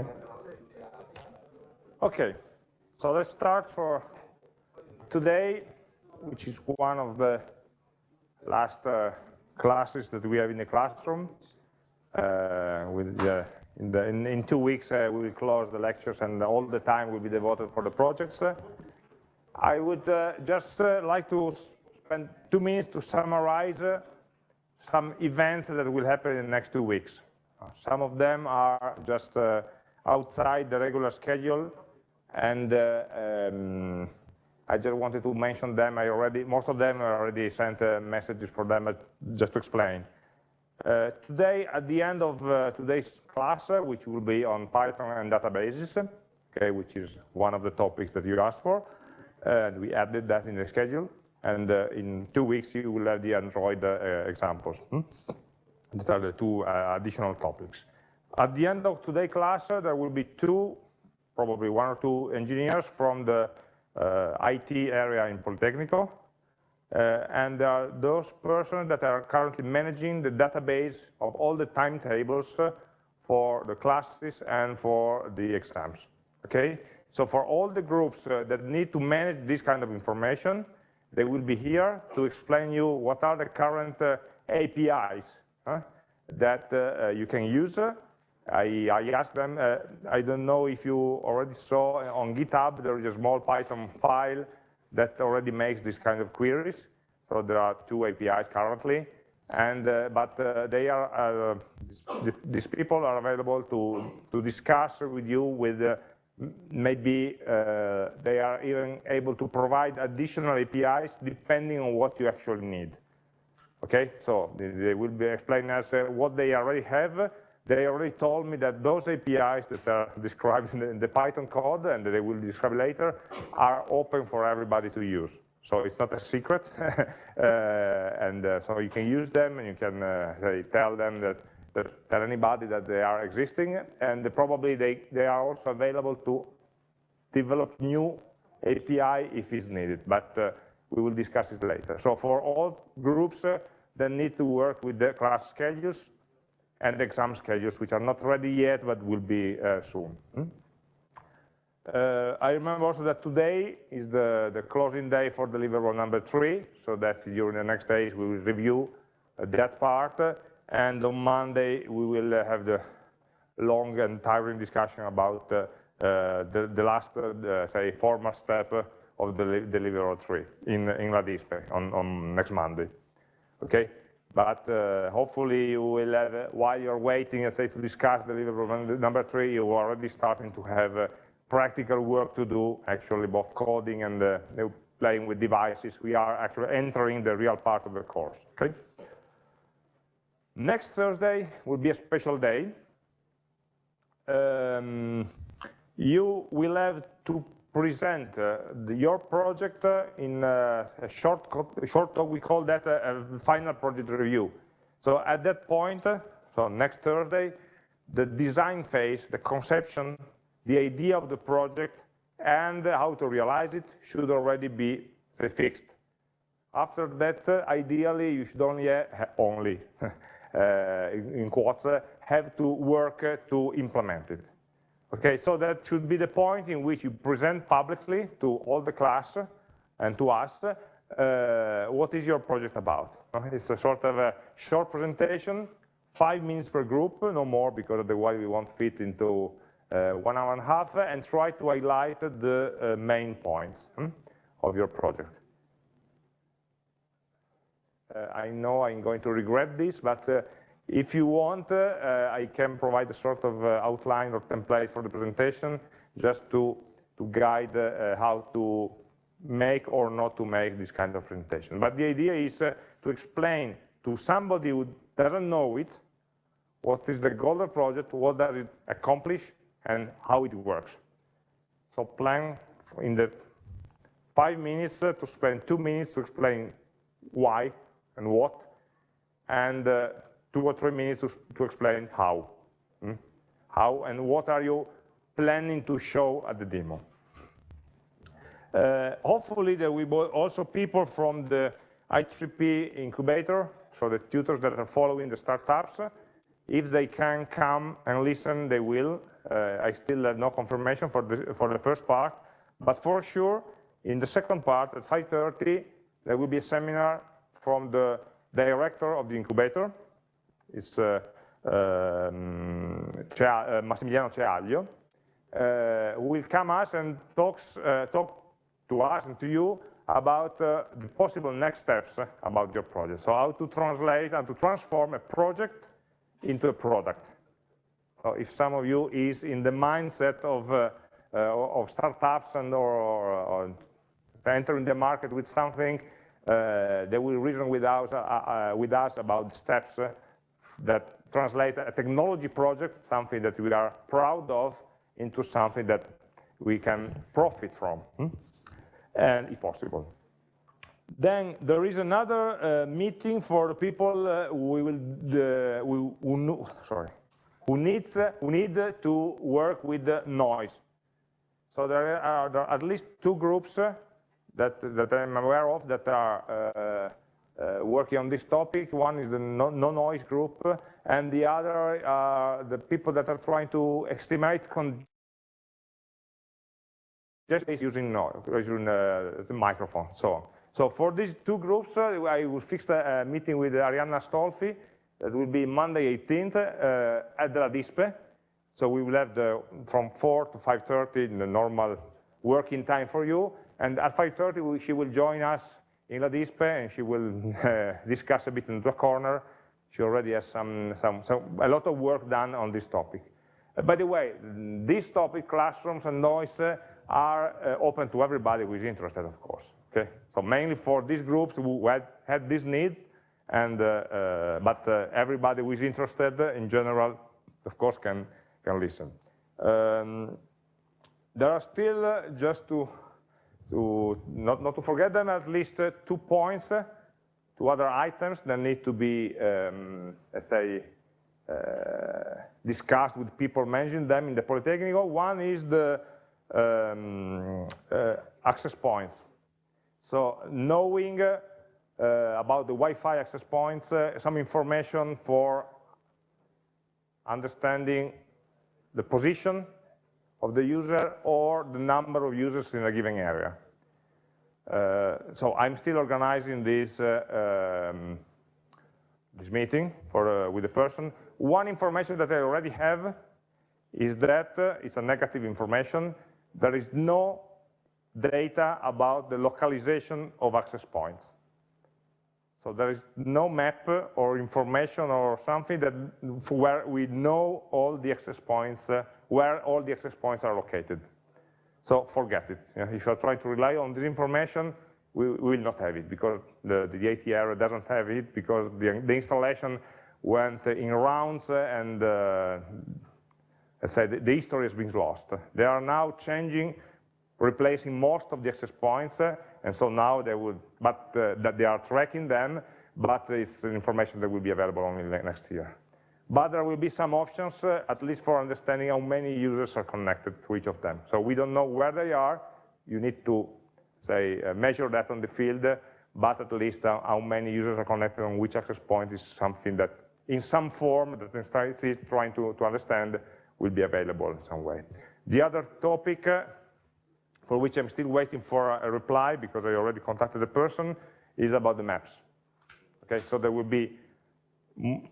Okay. Okay, so let's start for today, which is one of the last uh, classes that we have in the classroom. Uh, with in, the, in, in, two weeks, uh, we will close the lectures and all the time will be devoted for the projects. I would uh, just uh, like to spend two minutes to summarize some events that will happen in the next two weeks. Some of them are just outside the regular schedule, and um, I just wanted to mention them. I already, most of them already sent uh, messages for them, uh, just to explain. Uh, today, at the end of uh, today's class, uh, which will be on Python and databases, okay, which is one of the topics that you asked for, and we added that in the schedule. And uh, in two weeks, you will have the Android examples. Hmm? These are the two additional topics. At the end of today's class, there will be two, probably one or two engineers from the uh, IT area in Politecnico, uh, and there are those persons that are currently managing the database of all the timetables uh, for the classes and for the exams, okay? So for all the groups uh, that need to manage this kind of information, they will be here to explain you what are the current uh, APIs that uh, you can use I, I asked them, uh, I don't know if you already saw on GitHub, there is a small Python file that already makes this kind of queries. So there are two APIs currently, and uh, but uh, they are uh, these people are available to to discuss with you with uh, maybe uh, they are even able to provide additional APIs depending on what you actually need. Okay, so they will be explaining us what they already have they already told me that those APIs that are described in the, Python code and that they will describe later are open for everybody to use. So it's not a secret, uh, and uh, so you can use them and you can uh, tell them that, that, tell anybody that they are existing, and probably they, they are also available to develop new API if it's needed, but uh, we will discuss it later. So for all groups uh, that need to work with the class schedules, and exam schedules, which are not ready yet, but will be uh, soon. Hmm? Uh, I remember also that today is the, the closing day for deliverable number three, so that during the next days we will review uh, that part, and on Monday we will uh, have the long and tiring discussion about uh, uh, the, the, last, say, formal step of the deliverable three in, in LADISPE on, on next Monday. Okay, but uh, hopefully you will have, uh, while you're waiting, and say, to discuss deliverable number three, you're already starting to have uh, practical work to do, actually both coding and uh, playing with devices. We are actually entering the real part of the course, okay? Next Thursday will be a special day. Um, you will have to present uh, the, your project uh, in uh, a short, short we call that a, a, final project review. So at that point, so next Thursday, the design phase, the conception, the idea of the project, and how to realize it should already be say, fixed. After that, uh, ideally, you should only, uh, only uh, in quotes, have to work to implement it. Okay, so that should be the point in which you present publicly to all the class and to us uh, what is your project about. It's a sort of a short presentation, five minutes per group, no more, because otherwise we won't fit into uh, one hour and a half, and try to highlight the uh, main points hmm, of your project. Uh, I know I'm going to regret this, but uh, if you want, uh, I can provide a sort of uh, outline or template for the presentation just to, to guide uh, how to make or not to make this kind of presentation. But the idea is to explain to somebody who doesn't know it, what is the goal of the project, what does it accomplish, and how it works. So plan in the five minutes to spend two minutes to explain why and what, and uh, two or three minutes to, to explain how. Hmm? How and what are you planning to show at the demo. Uh, hopefully there will be also people from the I3P incubator, so the tutors that are following the startups. If they can come and listen, they will. Uh, I still have no confirmation for the, for the first part, but for sure, in the second part at 5.30, there will be a seminar from the director of the incubator. It's uh, um, uh, Massimiliano Ceaglio, uh, who will come us and talks, talk to us and to you about uh, the possible next steps about your project. So how to translate and to transform a project into a product. So if some of you is in the mindset of, uh, uh, of startups and or, or, or, entering the market with something, they will reason with us, with us about the steps that translate a technology project, something that we are proud of, into something that we can profit from, hmm? and if possible. Then there is another uh, meeting for the people uh, who will uh, who, sorry who needs who need to work with the noise. So there are, there are at least two groups that that I'm aware of that are uh, working on this topic. One is the no-noise no group, and the other are the people that are trying to estimate just using noise, using uh, the microphone, so on. So for these two groups, uh, I will fix a meeting with Arianna Astolfi. That will be Monday 18th uh, at the LADISPE. So we will have the from 4 to 5.30 in the normal working time for you. And at 5.30, she will join us in LADISPE, and she will uh, discuss a bit in the corner. She already has some, some, some, a lot of work done on this topic. Uh, by the way, this topic, classrooms and noise, uh, are uh, open to everybody who is interested, of course. Okay, so mainly for these groups who had, had these needs, and uh, uh, but everybody who is interested, in general, of course, can can listen. Um, there are still just to to not, not to forget them, at least uh, two points, uh, two other items that need to be, um, let's say, uh, discussed with people mentioning them in the Polytechnical. One is the um, uh, access points. So knowing uh, about the Wi-Fi access points, uh, some information for understanding the position of the user or the number of users in a given area. Uh, so I'm still organizing this, uh, um, this meeting for, uh, with the person. One information that I already have is that uh, it's a negative information. There is no data about the localization of access points. So there is no map or information or something that where we know all the access points, uh, where all the access points are located. So forget it. If you are trying to rely on this information, we, will not have it because the, the ATR doesn't have it because the, the installation went in rounds and uh, I said the, history has been lost. They are now changing, replacing most of the access points, and so now they would, but uh, that they are tracking them, but it's information that will be available only next year. But there will be some options, uh, at least for understanding how many users are connected to each of them. So we don't know where they are. You need to, say, uh, measure that on the field, but at least uh, how many users are connected on which access point is something that, in some form, that Instance is trying to, to understand, will be available in some way. The other topic uh, for which I'm still waiting for a reply because I already contacted the person, is about the maps. Okay, so there will be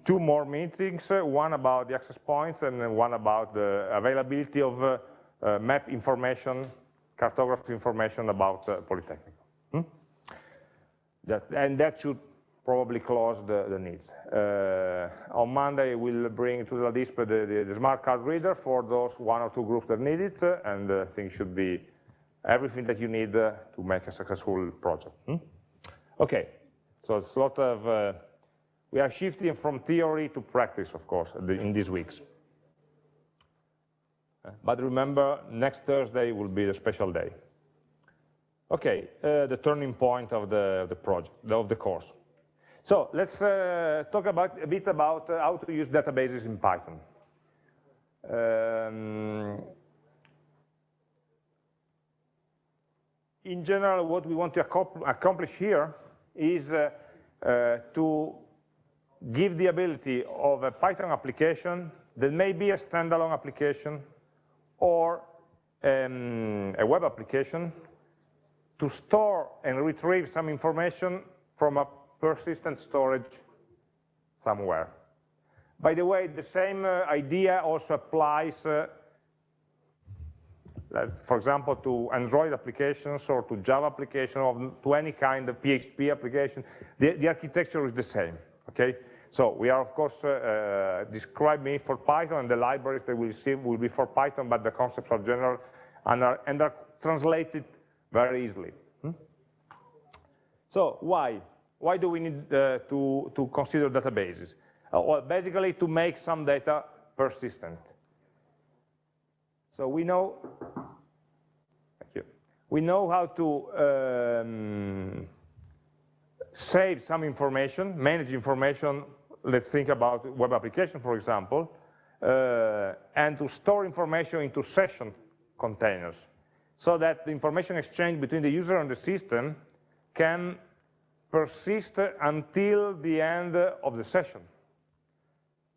two more meetings, uh, one about the access points and one about the availability of uh, uh, map information, cartography information about uh, Polytechnic. Hmm? That, and that should probably close the, the needs. Uh, on Monday, we'll bring to the display the, the, the, smart card reader for those one or two groups that need it, and I think it should be everything that you need uh, to make a successful project. Hmm? Okay, so it's a lot of, uh, we are shifting from theory to practice, of course, in these weeks. But remember, next Thursday will be the special day. Okay, uh, the turning point of the, the project, of the course. So let's uh, talk about a bit about uh, how to use databases in Python. Um, in general, what we want to accomplish here is uh, uh, to give the ability of a Python application that may be a standalone application, or um, a web application to store and retrieve some information from a persistent storage somewhere. By the way, the same uh, idea also applies, uh, for example, to Android applications or to Java applications or to any kind of PHP application. The, the architecture is the same, okay? So we are, of course, uh, uh, describing for Python, and the libraries that we see will be for Python, but the concepts are general and are, and are translated very easily. Hmm? So why? Why do we need uh, to, to consider databases? Uh, well, basically to make some data persistent. So we know, thank you, we know how to um, save some information, manage information, let's think about web application, for example, uh, and to store information into session containers, so that the information exchange between the user and the system can persist until the end of the session.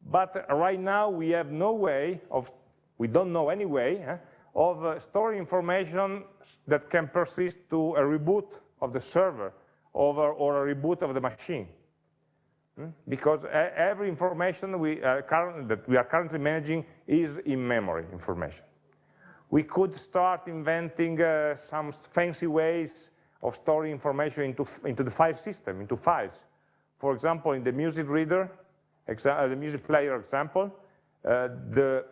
But right now we have no way of, we don't know any way, eh, of uh, storing information that can persist to a reboot of the server over, or a reboot of the machine. Because every information we current, that we are currently managing is in memory information. We could start inventing uh, some fancy ways of storing information into, into the file system, into files. For example, in the music reader, uh, the music player example, uh, the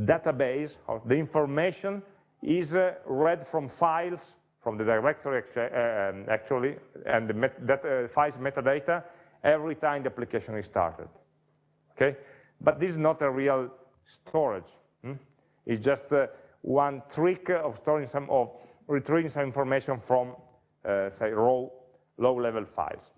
database or the information is uh, read from files from the directory um, actually, and the met that, uh, files metadata every time the application is started. Okay, but this is not a real storage. Hmm? It's just uh, one trick of storing some of retrieving some information from uh, say raw low-level files.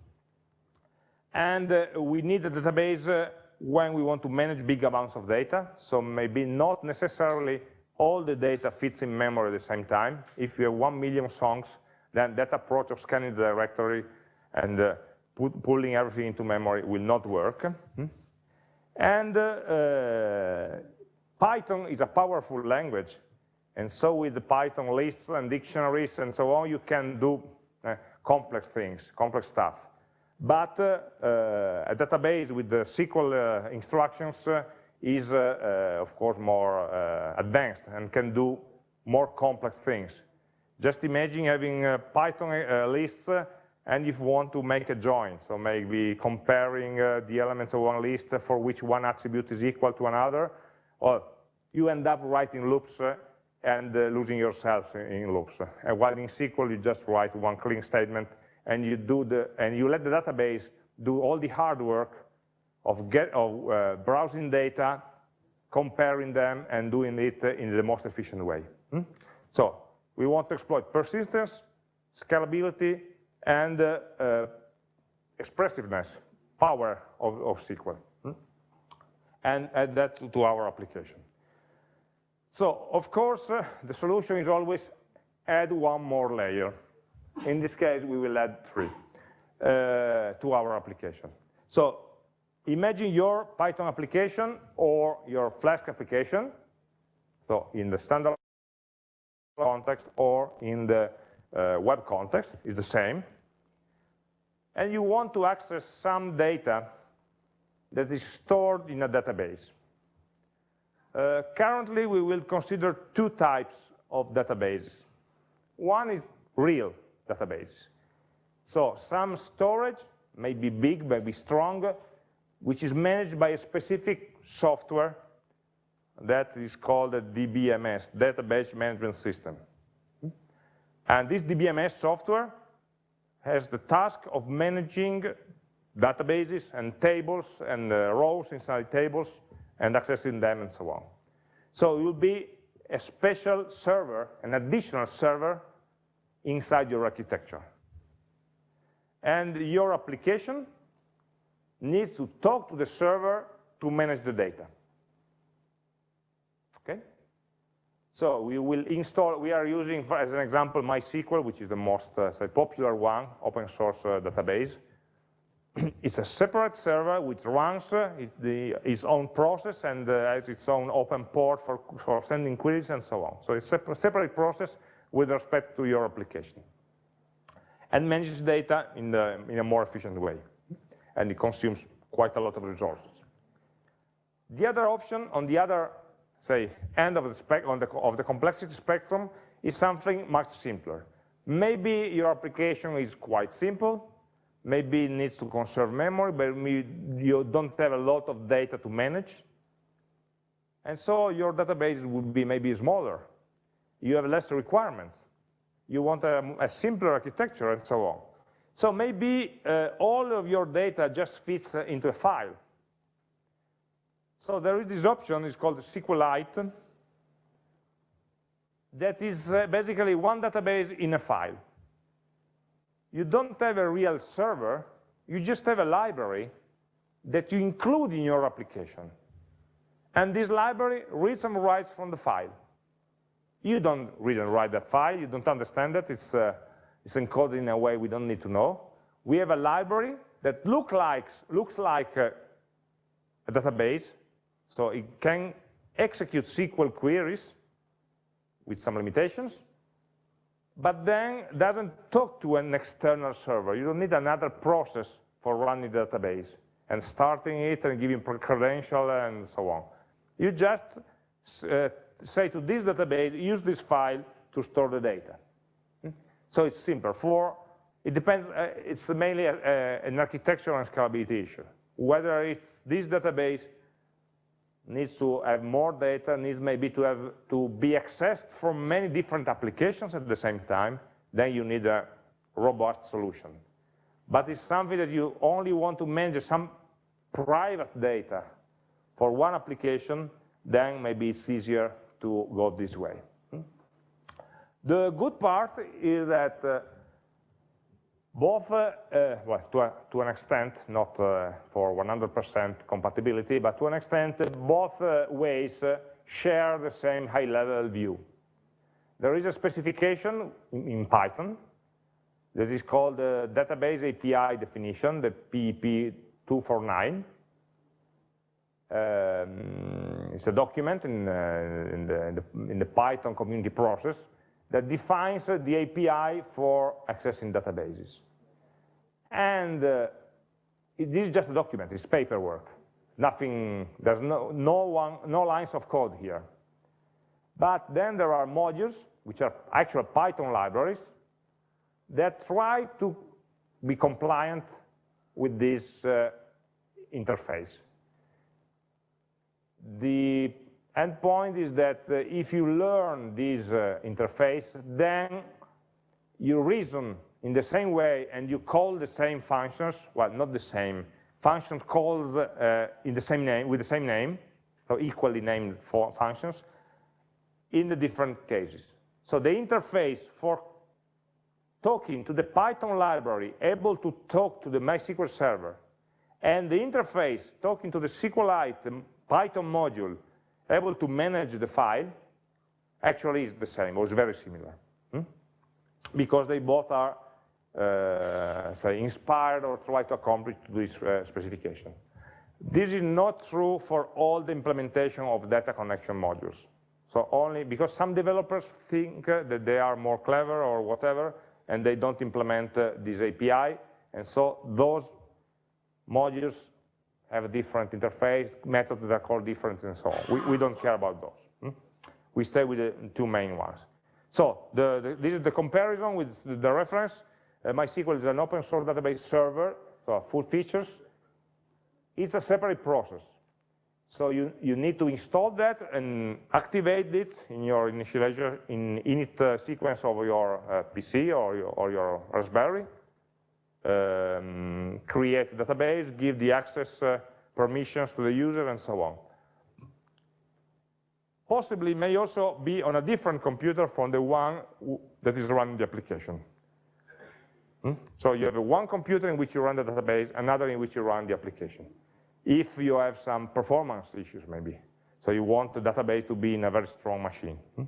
And uh, we need a database uh, when we want to manage big amounts of data, so maybe not necessarily all the data fits in memory at the same time. If you have one million songs, then that approach of scanning the directory and uh, put, pulling everything into memory will not work. Hmm? And uh, uh, Python is a powerful language, and so with the Python lists and dictionaries and so on, you can do uh, complex things, complex stuff. But uh, uh, a database with the SQL uh, instructions is, of course, more advanced and can do more complex things. Just imagine having Python lists and if you want to make a join, so maybe comparing uh, the elements of one list for which one attribute is equal to another, or you end up writing loops uh, and uh, losing yourself in, in loops. And while in SQL, you just write one clean statement and you do the and you let the database do all the hard work of get of uh, browsing data, comparing them, and doing it in the most efficient way. Hmm? So we want to exploit persistence, scalability, and uh, uh, expressiveness, power of, of SQL, hmm? and add that to our application. So, of course, uh, the solution is always add one more layer. In this case, we will add three to our application. So imagine your Python application or your Flask application, so in the standard context or in the uh, web context is the same. And you want to access some data that is stored in a database. Uh, currently, we will consider two types of databases. One is real databases. So some storage may be big, may be strong, which is managed by a specific software that is called a DBMS, Database Management System. And this DBMS software has the task of managing databases and tables and uh, rows inside tables and accessing them and so on. So it will be a special server, an additional server inside your architecture. And your application needs to talk to the server to manage the data. Okay? So we will install, we are using, as an example, MySQL, which is the most uh, say, popular one, open source uh, database. it's a separate server which runs uh, the, its own process and uh, has its own open port for, for sending queries and so on. So it's a separate process with respect to your application. And manages data in, the, in a more efficient way. And it consumes quite a lot of resources. The other option on the other, say, end of the, spec on the, of the complexity spectrum is something much simpler. Maybe your application is quite simple, maybe it needs to conserve memory, but you don't have a lot of data to manage. And so your database would be maybe smaller. You have less requirements. You want a, a simpler architecture and so on. So maybe uh, all of your data just fits into a file. So there is this option, it's called SQLite, that is uh, basically one database in a file. You don't have a real server, you just have a library that you include in your application. And this library reads and writes from the file. You don't read and write that file, you don't understand it, it's, uh, it's encoded in a way we don't need to know. We have a library that look like, looks like a, a database, so it can execute SQL queries with some limitations, but then doesn't talk to an external server. You don't need another process for running the database and starting it and giving credential and so on. You just uh, say to this database, use this file to store the data. Hmm? So it's simpler. For it depends. Uh, it's mainly a, a, an architectural and scalability issue. Whether it's this database needs to have more data, needs maybe to have to be accessed from many different applications at the same time, then you need a robust solution. But it's something that you only want to manage some private data for one application, then maybe it's easier to go this way. Hmm? The good part is that uh, both, uh, well, to, a, to, an extent, not uh, for 100% compatibility, but to an extent, both uh, ways share the same high-level view. There is a specification in, in, Python that is called the Database API Definition, the PEP 249. Um, it's a document in, uh, in, the, in, the, in the Python community process that defines the API for accessing databases. And uh, this is just a document, it's paperwork. Nothing, there's no, no, one, no lines of code here. But then there are modules, which are actual Python libraries, that try to be compliant with this uh, interface. The endpoint is that uh, if you learn this uh, interface, then you reason in the same way and you call the same functions, well, not the same, functions called uh, in the same name, with the same name, so equally named for functions, in the different cases. So the interface for talking to the Python library, able to talk to the MySQL server, and the interface talking to the SQLite Python module, able to manage the file, actually is the same, or is very similar. Hmm? Because they both are say, inspired or try to accomplish this uh, specification. This is not true for all the implementation of data connection modules. So only because some developers think uh, that they are more clever or whatever, and they don't implement uh, this API, and so those modules have a different interface, methods that are called different, and so on. We, we don't care about those. Hmm? We stay with the two main ones. So the, the, this is the comparison with the reference. Uh, MySQL is an open source database server, so full features. It's a separate process. So you, you need to install that and activate it in your initialization in init uh, sequence of your uh, PC or your, or your Raspberry. Um, create a database, give the access uh, permissions to the user, and so on. Possibly may also be on a different computer from the one that is running the application. Hmm? So you have one computer in which you run the database, another in which you run the application. If you have some performance issues, maybe. So you want the database to be in a very strong machine. Hmm?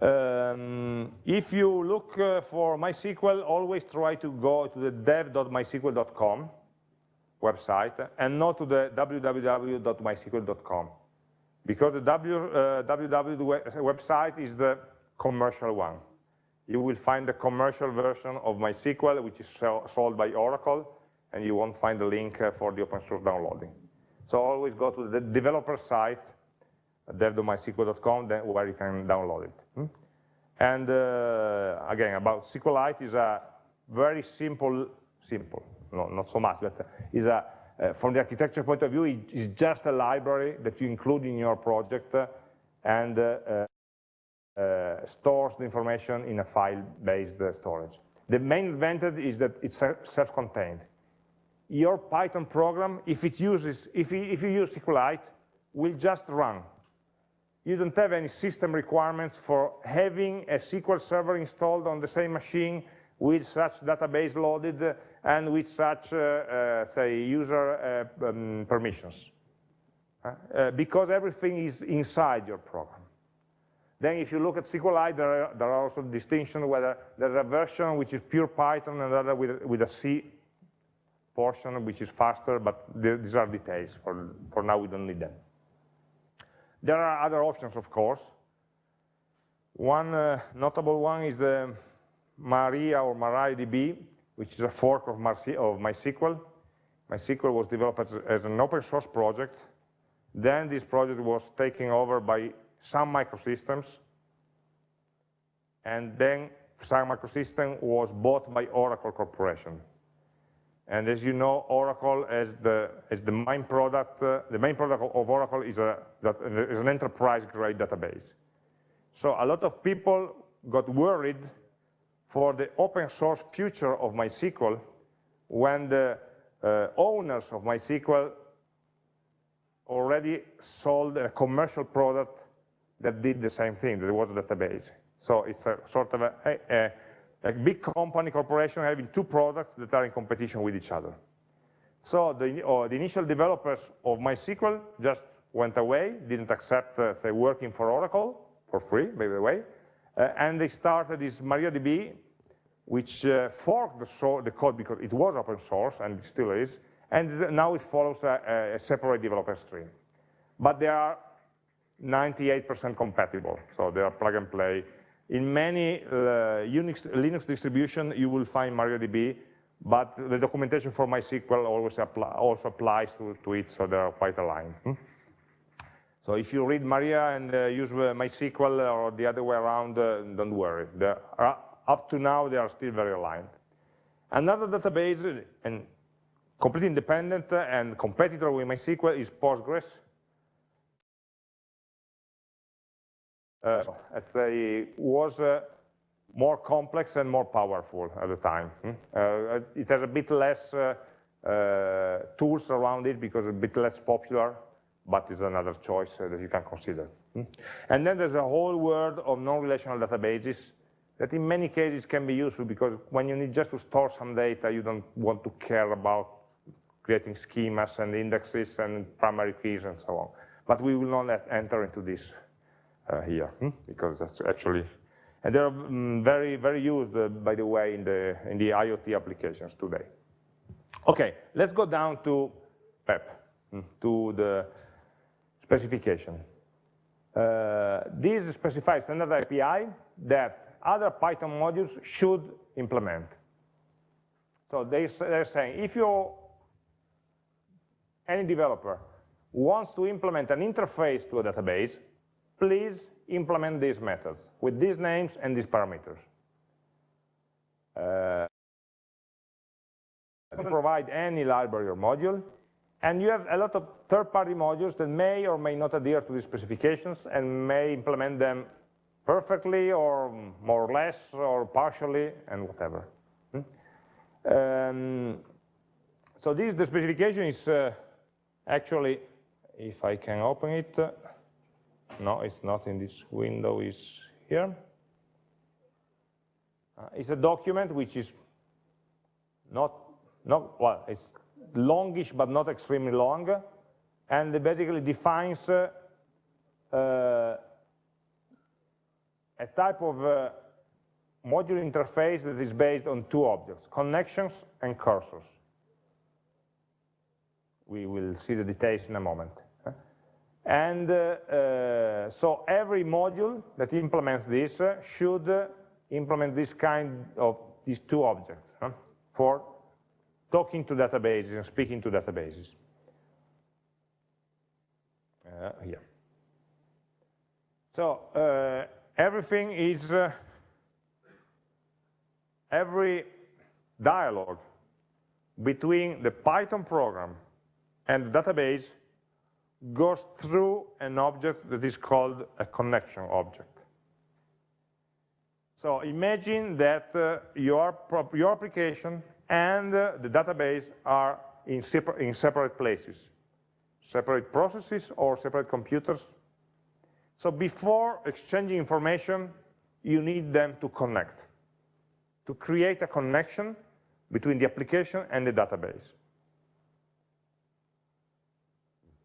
Um, if you look uh, for MySQL, always try to go to the dev.mysql.com website and not to the www.mysql.com because the w, uh, www website is the commercial one. You will find the commercial version of MySQL, which is sold by Oracle, and you won't find the link uh, for the open source downloading. So always go to the developer site, dev.mysql.com, where you can download it. Hmm? And uh, again, about SQLite is a very simple, simple, no, not so much, but is a, uh, from the architecture point of view, it is just a library that you include in your project uh, and uh, uh, stores the information in a file-based storage. The main advantage is that it's self-contained. Your Python program, if it uses, if, if you use SQLite, will just run you don't have any system requirements for having a SQL server installed on the same machine with such database loaded and with such, uh, uh, say, user uh, um, permissions. Uh, because everything is inside your program. Then if you look at SQLite, there are, there are also distinctions whether there's a version which is pure Python and another with, with a C portion which is faster, but these are details. For, for now, we don't need them. There are other options, of course. One uh, notable one is the Maria or MariaDB, which is a fork of, of MySQL. MySQL was developed as, as, an open source project. Then this project was taken over by Sun Microsystems. And then Sun Microsystems was bought by Oracle Corporation. And as you know, Oracle as the, as the main product, uh, the main product of Oracle is, a, that, is an enterprise-grade database. So a lot of people got worried for the open source future of MySQL when the uh, owners of MySQL already sold a commercial product that did the same thing, that was a database. So it's a sort of a, a, a big company, corporation having two products that are in competition with each other. So the, uh, the initial developers of MySQL just went away, didn't accept, uh, say, working for Oracle, for free, by the way, uh, and they started this MariaDB, which uh, forked the, so the, code because it was open source, and it still is, and now it follows a, a separate developer stream. But they are 98% compatible, so they are plug and play in many uh, Unix, Linux distribution, you will find MariaDB, but the documentation for MySQL always apply, also applies to, to, it, so they are quite aligned. Hmm? So if you read Maria and uh, use uh, MySQL or the other way around, uh, don't worry. Uh, up to now, they are still very aligned. Another database, and completely independent and competitor with MySQL is Postgres. Uh, let's say, was uh, more complex and more powerful at the time. Hmm? Uh, it has a bit less uh, uh, tools around it because it's a bit less popular, but is another choice that you can consider. Hmm? And then there's a whole world of non-relational databases that in many cases can be useful because when you need just to store some data, you don't want to care about creating schemas and indexes and primary keys and so on. But we will not enter into this uh, here, hmm? because that's actually, and they're um, very, very used, uh, by the way, in the, in the IoT applications today. Okay, let's go down to PEP, hmm, to the specification. Uh, this specifies standard API that other Python modules should implement. So they, they're saying if you, any developer, wants to implement an interface to a database, please implement these methods with these names and these parameters. Uh, provide any library or module, and you have a lot of third-party modules that may or may not adhere to these specifications and may implement them perfectly or more or less or partially and whatever. Hmm? Um, so this, the specification is uh, actually, if I can open it, uh, no, it's not in this window, it's here. Uh, it's a document which is not, not, well, it's longish but not extremely long, and it basically defines uh, uh, a type of uh, module interface that is based on two objects, connections and cursors. We will see the details in a moment. And uh, uh, so every module that implements this uh, should uh, implement this kind of these two objects huh, for talking to databases and speaking to databases. Uh, here. So uh, everything is, every dialogue between the Python program and the database goes through an object that is called a connection object. So imagine that uh, your, your application and uh, the database are in, separ in separate places, separate processes or separate computers. So before exchanging information, you need them to connect, to create a connection between the application and the database.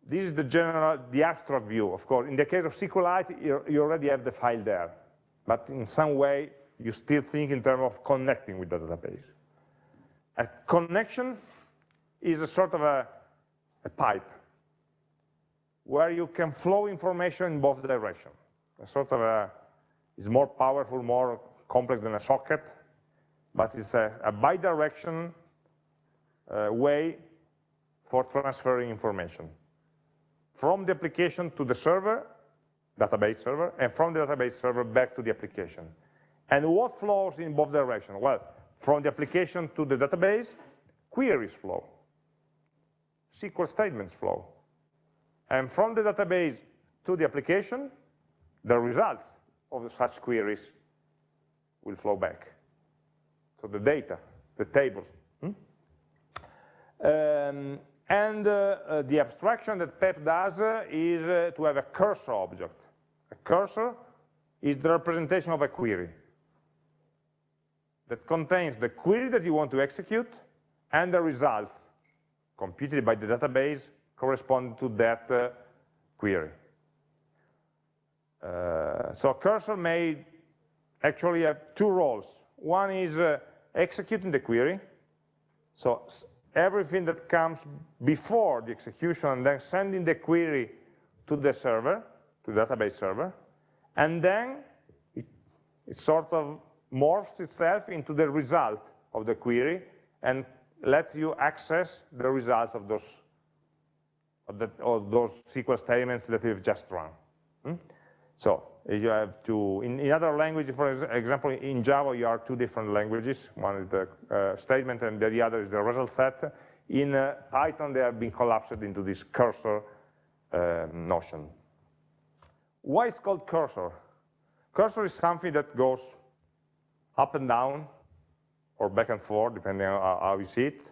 This is the general, the abstract view, of course. In the case of SQLite, you already have the file there. But in some way, you still think in terms of connecting with the database. A connection is a sort of a, a pipe where you can flow information in both directions. A sort of a, is more powerful, more complex than a socket, but it's a, a uh, way for transferring information from the application to the server, database server, and from the database server back to the application. And what flows in both directions? Well, from the application to the database, queries flow, SQL statements flow. And from the database to the application, the results of such queries will flow back. So the data, the tables. Hmm? Um, and uh, uh, the abstraction that PEP does uh, is uh, to have a cursor object. A cursor is the representation of a query that contains the query that you want to execute and the results computed by the database corresponding to that uh, query. Uh, so a cursor may actually have two roles. One is executing the query, so everything that comes before the execution and then sending the query to the server, to the database server, and then it, it sort of morphs itself into the result of the query and lets you access the results of those of, the, of those SQL statements that we've just run. Hmm? So you have to, in, in, other languages, for example, in Java, you are two different languages. One is the uh, statement and the other is the result set. In uh, Python, they have been collapsed into this cursor uh, notion. Why is called cursor? Cursor is something that goes up and down, or back and forth, depending on how you see it,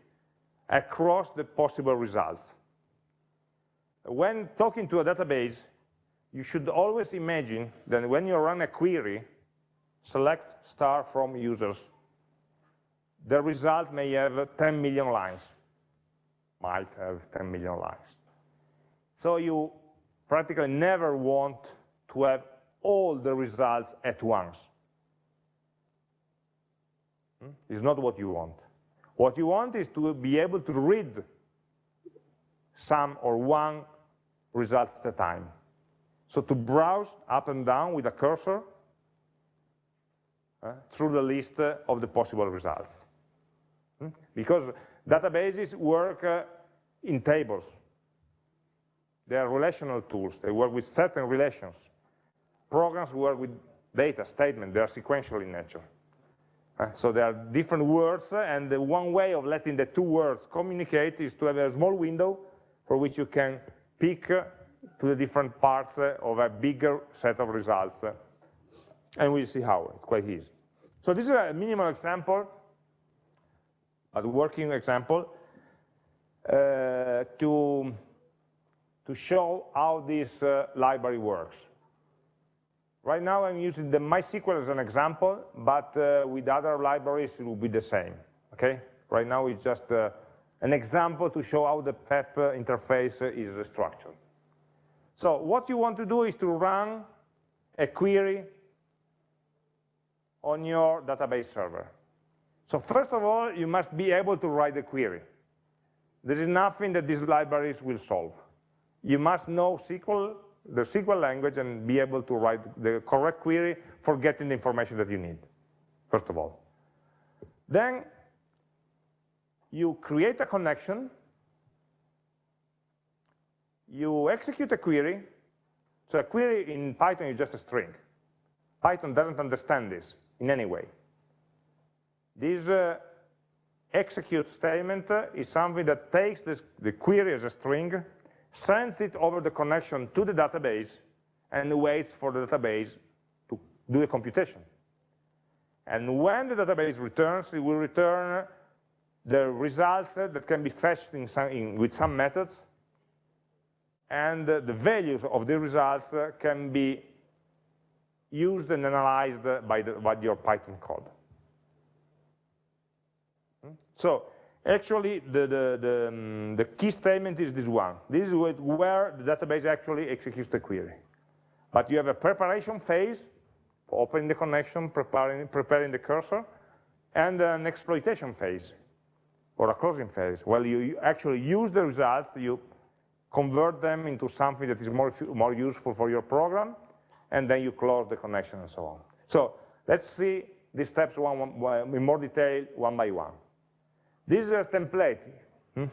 across the possible results. When talking to a database, you should always imagine that when you run a query, select star from users, the result may have 10 million lines, might have 10 million lines. So you practically never want to have all the results at once. Hmm? It's not what you want. What you want is to be able to read some or one result at a time. So to browse up and down with a cursor uh, through the list uh, of the possible results. Hmm? Because databases work uh, in tables. They are relational tools. They work with certain relations. Programs work with data, statement. They are sequential in nature. So there are different words, and the one way of letting the two words communicate is to have a small window for which you can pick to the different parts of a bigger set of results. And we'll see how, it's quite easy. So this is a minimal example, a working example, uh, to, to show how this uh, library works. Right now I'm using the MySQL as an example, but uh, with other libraries it will be the same, okay? Right now it's just uh, an example to show how the PEP interface is structured. So what you want to do is to run a query on your database server. So first of all, you must be able to write the query. There is nothing that these libraries will solve. You must know SQL, the SQL language, and be able to write the correct query for getting the information that you need, first of all. Then you create a connection, you execute a query, so a query in Python is just a string. Python doesn't understand this in any way. This uh, execute statement uh, is something that takes this, the query as a string, sends it over the connection to the database, and waits for the database to do the computation. And when the database returns, it will return the results that can be fetched in some, in, with some methods, and the values of the results can be used and analyzed by, the, by your Python code. Hmm? So actually, the, the, the, um, the, key statement is this one. This is where the database actually executes the query. But you have a preparation phase, opening the connection, preparing, preparing the cursor, and an exploitation phase, or a closing phase. Well, you actually use the results, you convert them into something that is more, more useful for your program, and then you close the connection and so on. So let's see these steps one, one, in more detail, one by one. This is a template. Hmm?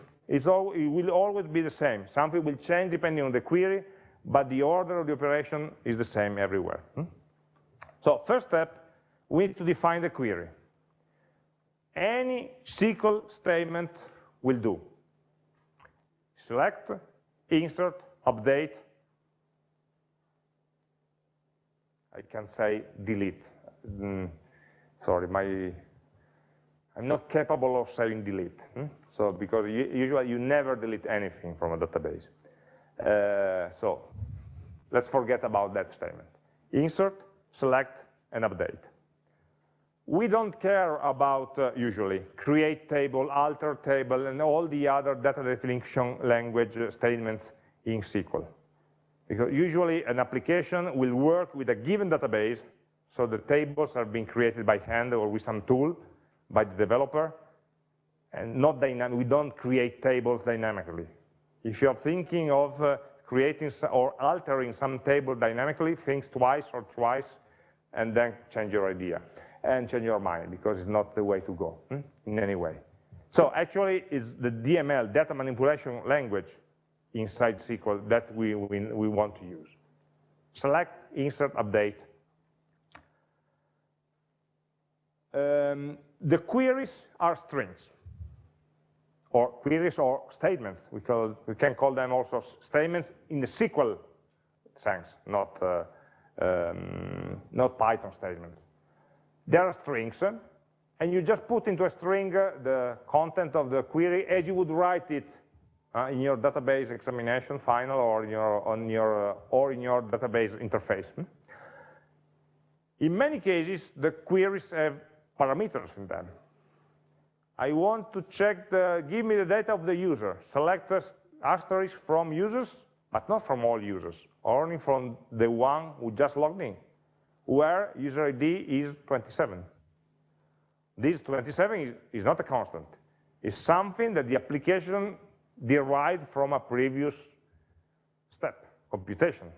All, it will always be the same. Something will change depending on the query, but the order of the operation is the same everywhere. Hmm? So first step, we need to define the query. Any SQL statement will do. Select, insert, update, I can say delete. Mm, sorry, my I'm not capable of saying delete. Hmm? So because you, usually you never delete anything from a database. Uh, so let's forget about that statement. Insert, select, and update. We don't care about, uh, usually, create table, alter table, and all the other data definition language statements in SQL. Because usually an application will work with a given database, so the tables are being created by hand or with some tool by the developer, and not dynamic. We don't create tables dynamically. If you're thinking of uh, creating or altering some table dynamically, think twice or twice, and then change your idea and change your mind because it's not the way to go hmm? in any way. So actually, it's the DML, data manipulation language, inside SQL that we, we, we want to use. Select, insert, update. Um, the queries are strings, or queries or statements. We, call, we can call them also statements in the SQL sense, not, uh, um, not Python statements. They are strings, and you just put into a string uh, the content of the query as you would write it uh, in your database examination final or in your, on your, uh, or in your database interface. Hmm? In many cases, the queries have parameters in them. I want to check the, give me the data of the user. Select asterisk from users, but not from all users, only from the one who just logged in, where user ID is 27. This 27 is, is not a constant. It's something that the application derived from a previous step, computation.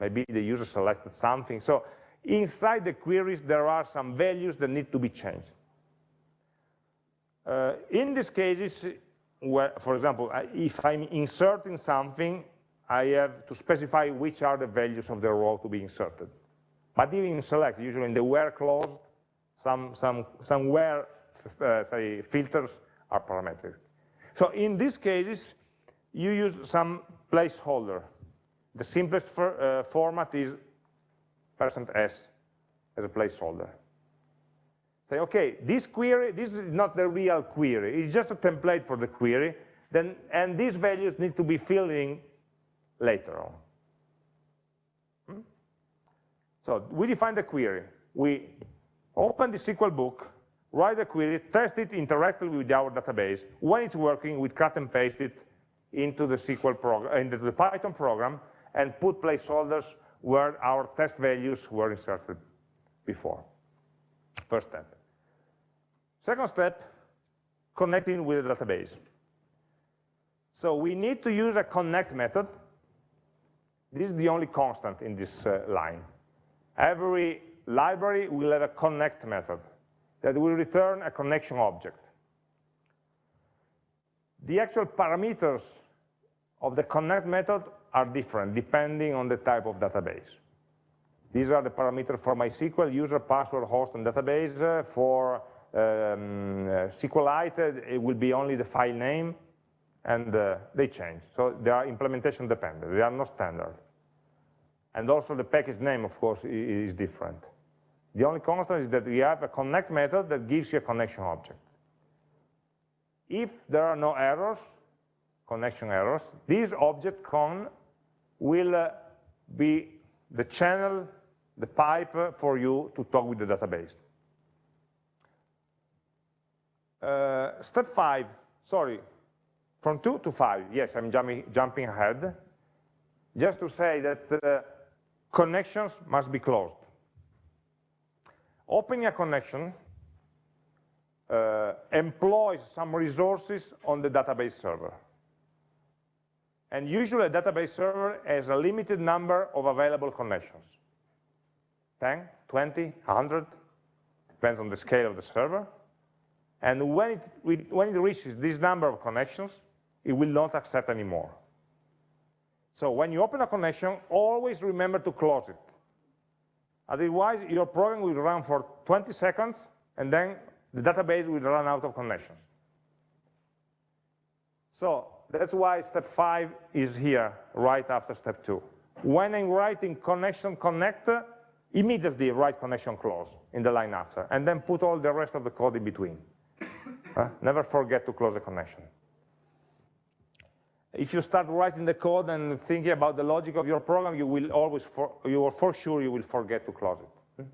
Maybe the user selected something. So inside the queries, there are some values that need to be changed. Uh, in these cases, where, for example, if I'm inserting something, I have to specify which are the values of the row to be inserted. But even in select, usually in the where clause, some, some, some where uh, say, filters are parametric. So in these cases, you use some placeholder. The simplest for, uh, format is percent %s as a placeholder. Say, okay, this query, this is not the real query. It's just a template for the query. Then, and these values need to be filled in later on. Hmm? So we define the query. We open the SQL book, write the query, test it interactively with our database. When it's working, we cut and paste it into the SQL program, into the Python program, and put placeholders where our test values were inserted before. First step. Second step, connecting with the database. So we need to use a connect method. This is the only constant in this uh, line. Every library will have a connect method that will return a connection object. The actual parameters of the connect method are different depending on the type of database. These are the parameters for MySQL, user, password, host, and database. Uh, for um, uh, SQLite, it will be only the file name, and uh, they change. So they are implementation dependent. They are not standard. And also the package name, of course, is different. The only constant is that we have a connect method that gives you a connection object. If there are no errors, connection errors, this object con will uh, be the channel the pipe for you to talk with the database. Uh, step five, sorry, from two to five, yes, I'm jumping, jumping ahead, just to say that uh, connections must be closed. Opening a connection uh, employs some resources on the database server. And usually a database server has a limited number of available connections. 10, 20, 100, depends on the scale of the server. And when it, when it reaches this number of connections, it will not accept anymore. So when you open a connection, always remember to close it. Otherwise, your program will run for 20 seconds, and then the database will run out of connection. So that's why step five is here, right after step two. When I'm writing connection connect, immediately write connection close in the line after, and then put all the rest of the code in between. uh, never forget to close the connection. If you start writing the code and thinking about the logic of your program, you will always, for, you will for sure, you will forget to close it.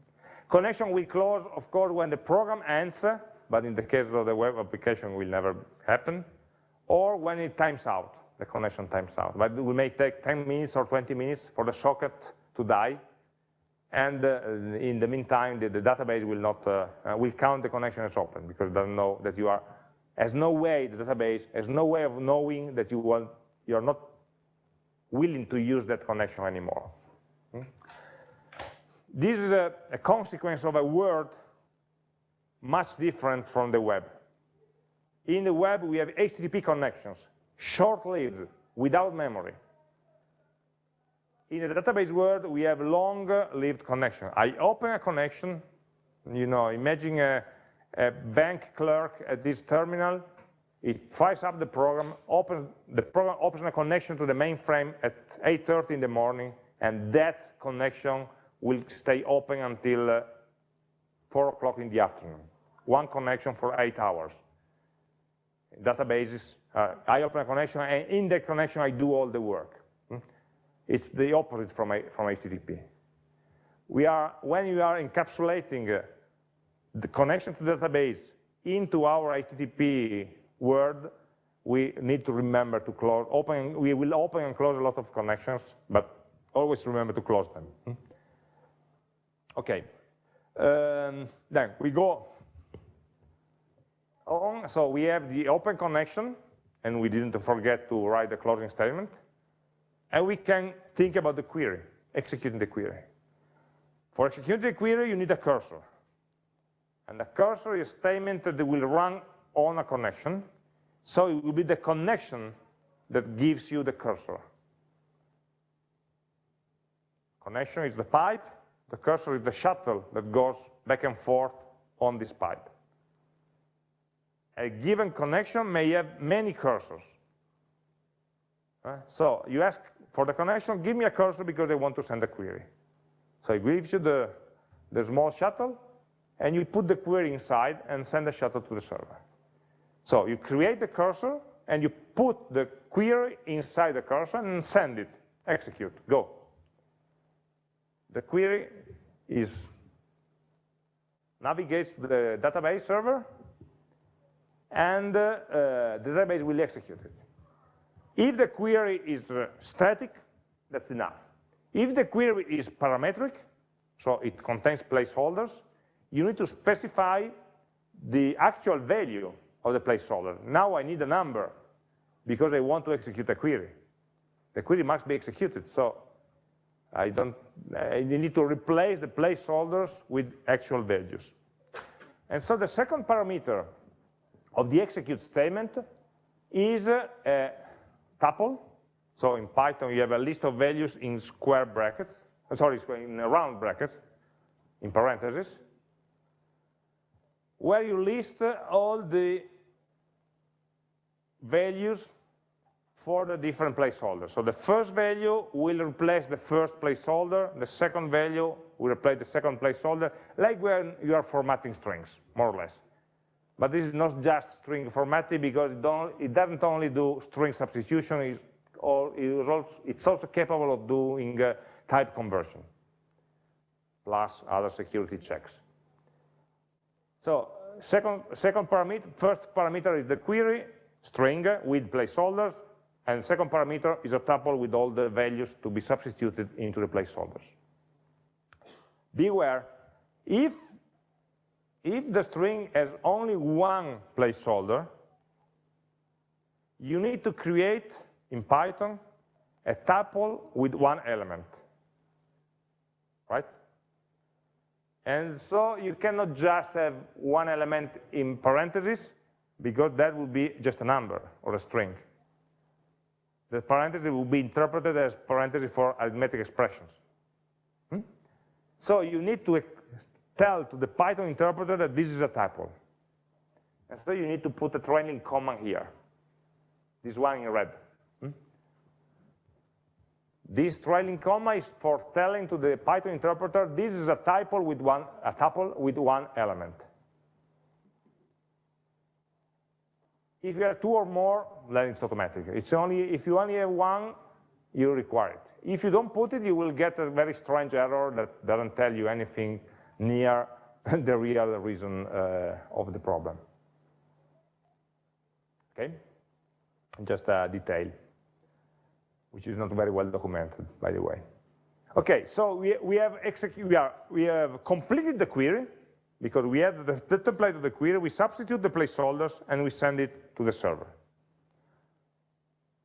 Connection will close, of course, when the program ends, but in the case of the web application, will never happen, or when it times out, the connection times out. But it may take 10 minutes or 20 minutes for the socket to die, and uh, in the meantime, the, the database will not uh, uh, will count the connection as open because it doesn't know that you are has no way the database has no way of knowing that you want you are not willing to use that connection anymore. Hmm? This is a, a consequence of a world much different from the web. In the web, we have HTTP connections, short-lived, without memory in the database world, we have long-lived connection. I open a connection, you know, imagine a, a, bank clerk at this terminal, it fires up the program, opens, the program opens a connection to the mainframe at 8.30 in the morning, and that connection will stay open until uh, 4 o'clock in the afternoon. One connection for eight hours. Databases, uh, I open a connection, and in that connection, I do all the work. It's the opposite from, from HTTP. We are, when you are encapsulating uh, the connection to the database into our HTTP world, we need to remember to close, open, we will open and close a lot of connections, but always remember to close them. Hmm? Okay, um, then we go on, so we have the open connection, and we didn't forget to write the closing statement. And we can think about the query, executing the query. For executing the query, you need a cursor. And the cursor is a statement that will run on a connection. So it will be the connection that gives you the cursor. Connection is the pipe, the cursor is the shuttle that goes back and forth on this pipe. A given connection may have many cursors. Uh, so you ask for the connection, give me a cursor because I want to send a query. So it gives you the, the small shuttle, and you put the query inside and send the shuttle to the server. So you create the cursor, and you put the query inside the cursor and send it, execute, go. The query is navigates to the database server, and uh, uh, the database will execute it. If the query is uh, static, that's enough. If the query is parametric, so it contains placeholders, you need to specify the actual value of the placeholder. Now I need a number because I want to execute a query. The query must be executed, so I don't, need to replace the placeholders with actual values. And so the second parameter of the execute statement is a tuple. So in Python, you have a list of values in square brackets, uh, sorry, in round brackets, in parentheses, where you list all the values for the different placeholders. So the first value will replace the first placeholder, the second value will replace the second placeholder, like when you are formatting strings, more or less. But this is not just string formatting because it, it doesn't only do string substitution, it's, all, it's also capable of doing uh, type conversion, plus other security checks. So uh, second, second parameter, first parameter is the query, string with placeholders, and second parameter is a tuple with all the values to be substituted into the placeholders. Beware, if, if the string has only one placeholder, you need to create in Python a tuple with one element, right? And so you cannot just have one element in parentheses, because that would be just a number or a string. The parenthesis will be interpreted as parenthesis for arithmetic expressions. Hmm? So you need to tell to the Python interpreter that this is a tuple. And so you need to put a trailing comma here, this one in red. This trailing comma is for telling to the Python interpreter this is a tuple with one a tuple with one element. If you have two or more, then it's automatic. It's only if you only have one, you require it. If you don't put it, you will get a very strange error that doesn't tell you anything near the real reason uh, of the problem. Okay? Just a detail, which is not very well documented, by the way. Okay, so we, we have we, are, we have completed the query, because we add the, the template of the query, we substitute the placeholders, and we send it to the server.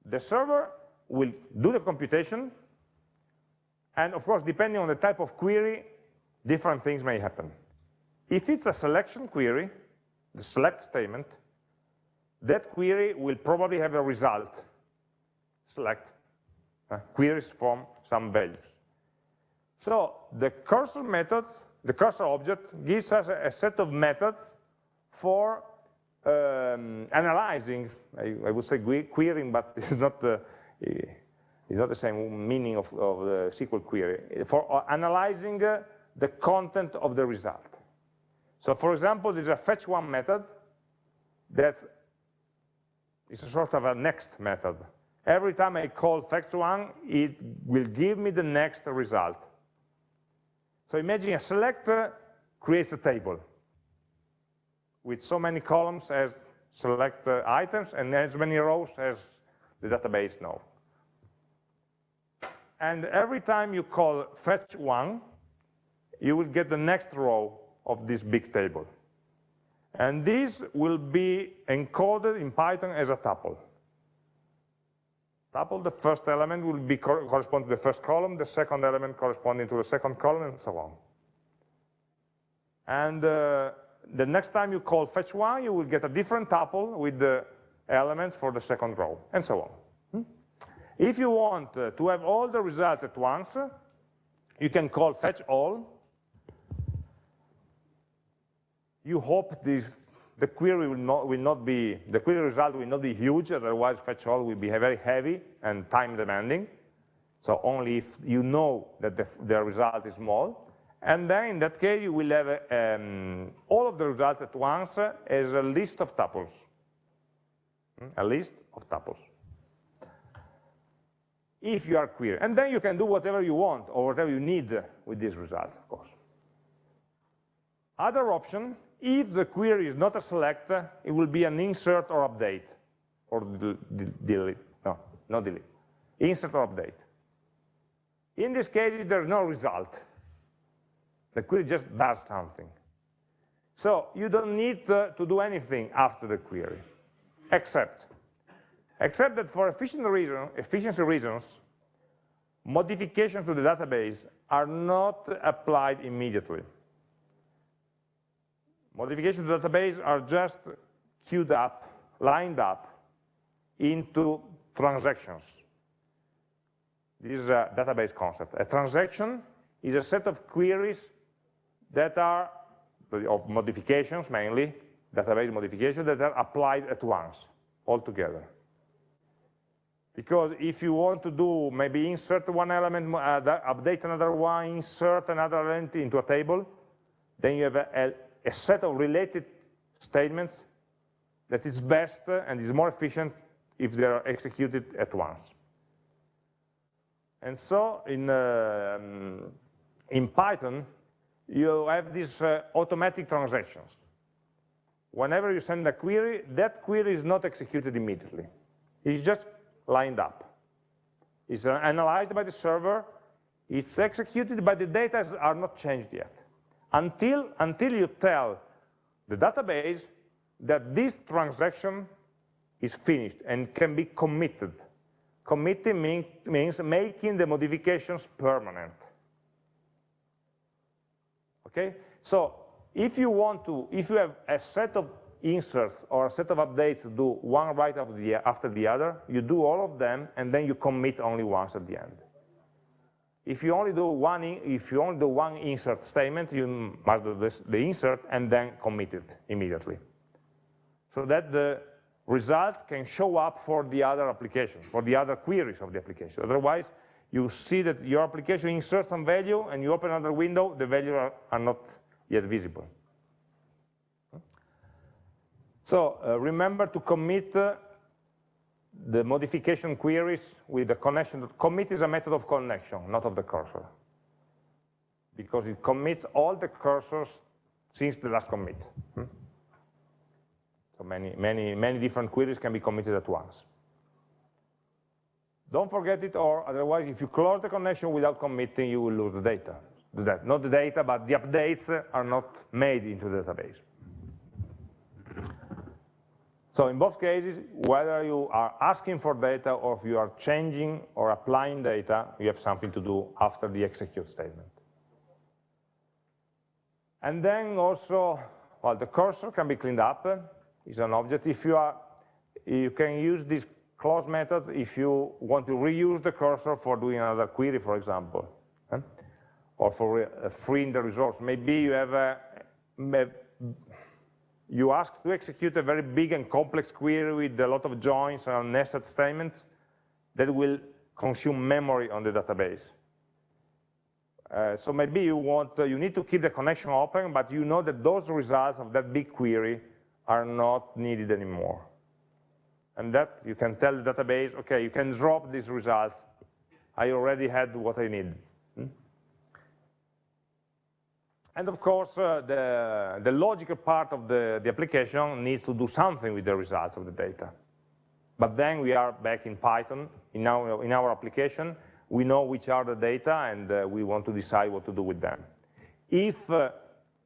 The server will do the computation, and of course, depending on the type of query, different things may happen. If it's a selection query, the select statement, that query will probably have a result, select, uh, queries from some values. So the cursor method the cursor object gives us a, a set of methods for um, analyzing, I, I, would say querying, but it's not the, it's not the same meaning of, of the SQL query, for uh, analyzing uh, the content of the result. So for example, there's a fetch one method that is a sort of a next method. Every time I call fetch one, it will give me the next result. So imagine a selector creates a table with so many columns as select uh, items and as many rows as the database knows. And every time you call fetch one, you will get the next row of this big table. And this will be encoded in Python as a tuple tuple, the first element will be co correspond to the first column, the second element corresponding to the second column, and so on. And uh, the next time you call fetch one, you will get a different tuple with the elements for the second row, and so on. Hmm? If you want uh, to have all the results at once, you can call fetch all. You hope this the query will not, will not be, the query result will not be huge, otherwise fetch all will be very heavy and time demanding. So only if you know that the, the result is small. And then in that case, you will have um, all of the results at once as a list of tuples. Hmm? A list of tuples. If you are query. And then you can do whatever you want or whatever you need with these results, of course. Other option if the query is not a select, it will be an insert or update, or delete, no, not delete, insert or update. In this case, there's no result. The query just does something. So you don't need to, to do anything after the query, except, except that for reason, efficiency reasons, modifications to the database are not applied immediately. Modifications to database are just queued up, lined up into transactions. This is a database concept. A transaction is a set of queries that are, of modifications mainly, database modifications that are applied at once, all together. Because if you want to do maybe insert one element, uh, update another one, insert another element into a table, then you have a, a, set of related statements that is best and is more efficient if they are executed at once. And so in, uh, in Python, you have these uh, automatic transactions. Whenever you send a query, that query is not executed immediately. It's just lined up. It's analyzed by the server, it's executed, but the data are not changed yet. Until, until you tell the database that this transaction is finished and can be committed. Committing mean, means making the modifications permanent. Okay, so if you want to, if you have a set of inserts or a set of updates to do one right after the, after the other, you do all of them and then you commit only once at the end. If you only do one, if you only do one insert statement, you must do this, the insert and then commit it immediately, so that the results can show up for the other application, for the other queries of the application. Otherwise, you see that your application inserts some value and you open another window, the values are, are not yet visible. So uh, remember to commit uh, the modification queries with the connection. Commit is a method of connection, not of the cursor. Because it commits all the cursors since the last commit. Hmm? So many, many, many different queries can be committed at once. Don't forget it, or otherwise, if you close the connection without committing, you will lose the data. Not the data, but the updates are not made into the database. So in both cases, whether you are asking for data or if you are changing or applying data, you have something to do after the execute statement. And then also, well, the cursor can be cleaned up. It's an object. If you are, you can use this close method if you want to reuse the cursor for doing another query, for example, eh? or for uh, freeing the resource. Maybe you have a, you ask to execute a very big and complex query with a lot of joins and nested statements that will consume memory on the database. Uh, so maybe you want, uh, you need to keep the connection open, but you know that those results of that big query are not needed anymore. And that you can tell the database, okay, you can drop these results. I already had what I need. Hmm? And of course, uh, the, the logical part of the, the application needs to do something with the results of the data. But then we are back in Python, in our, in our application, we know which are the data and uh, we want to decide what to do with them. If uh,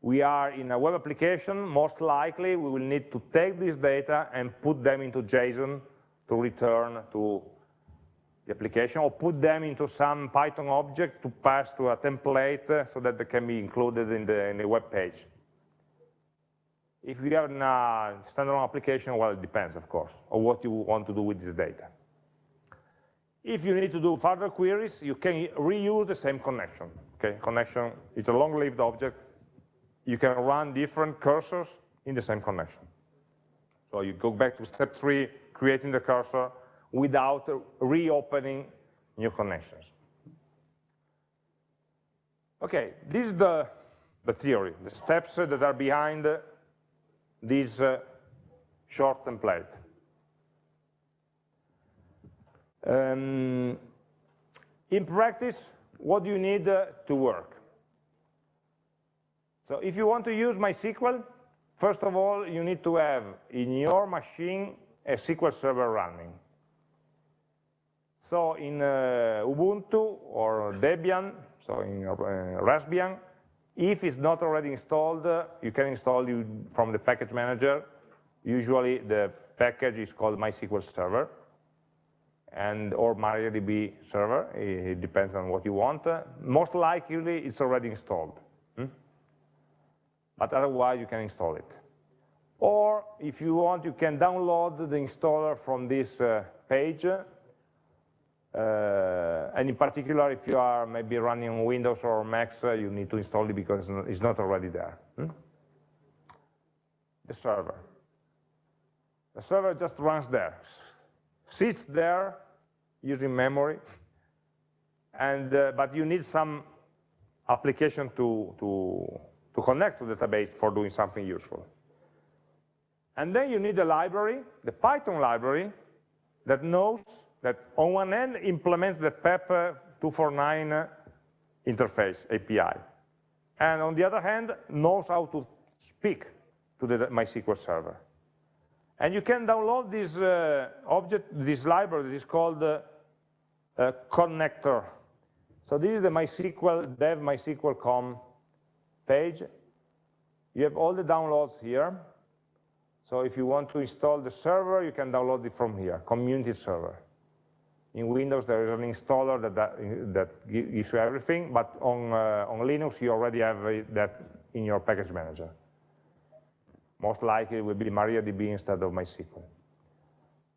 we are in a web application, most likely we will need to take this data and put them into JSON to return to the application or put them into some Python object to pass to a template uh, so that they can be included in the, in the web page. If you have a standalone application, well, it depends, of course, on what you want to do with this data. If you need to do further queries, you can reuse the same connection. Okay, connection is a long-lived object. You can run different cursors in the same connection. So you go back to step three, creating the cursor, without reopening new connections. Okay, this is the, the theory, the steps that are behind this uh, short template. Um, in practice, what do you need uh, to work? So if you want to use MySQL, first of all, you need to have in your machine a SQL server running. So in uh, Ubuntu or Debian, so in uh, Raspbian, If it's not already installed, uh, you can install it from the package manager. Usually the package is called MySQL Server and or MariaDB server, it depends on what you want. most likely it's already installed. Hmm? But otherwise you can install it. Or if you want, you can download the installer from this uh, page. Uh, and in particular, if you are maybe running Windows or Macs, uh, you need to install it because it's not already there. Hmm? The server. The server just runs there, sits there using memory, and uh, but you need some application to, to, to connect to the database for doing something useful. And then you need a library, the Python library, that knows that on one end implements the PEP 249 interface API. And on the other hand, knows how to speak to the MySQL server. And you can download this uh, object, this library that is called uh, uh, connector. So this is the MySQL dev MySQL com page. You have all the downloads here. So if you want to install the server, you can download it from here, community server. In Windows, there is an installer that, that, that gives you everything, but on, uh, on Linux, you already have that in your package manager. Most likely it will be MariaDB instead of MySQL.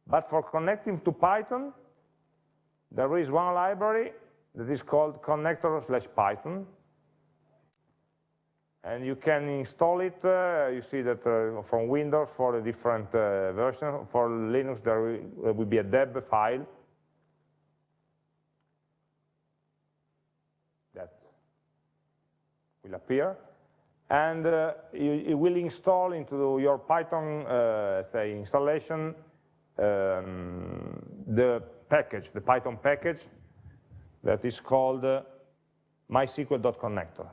But for connecting to Python, there is one library that is called connector slash Python, and you can install it. Uh, you see that uh, from Windows for a different uh, version. For Linux, there will be a deb file that will appear. And uh, it will install into your Python, uh, say, installation um, the package, the Python package that is called uh, mysql.connector.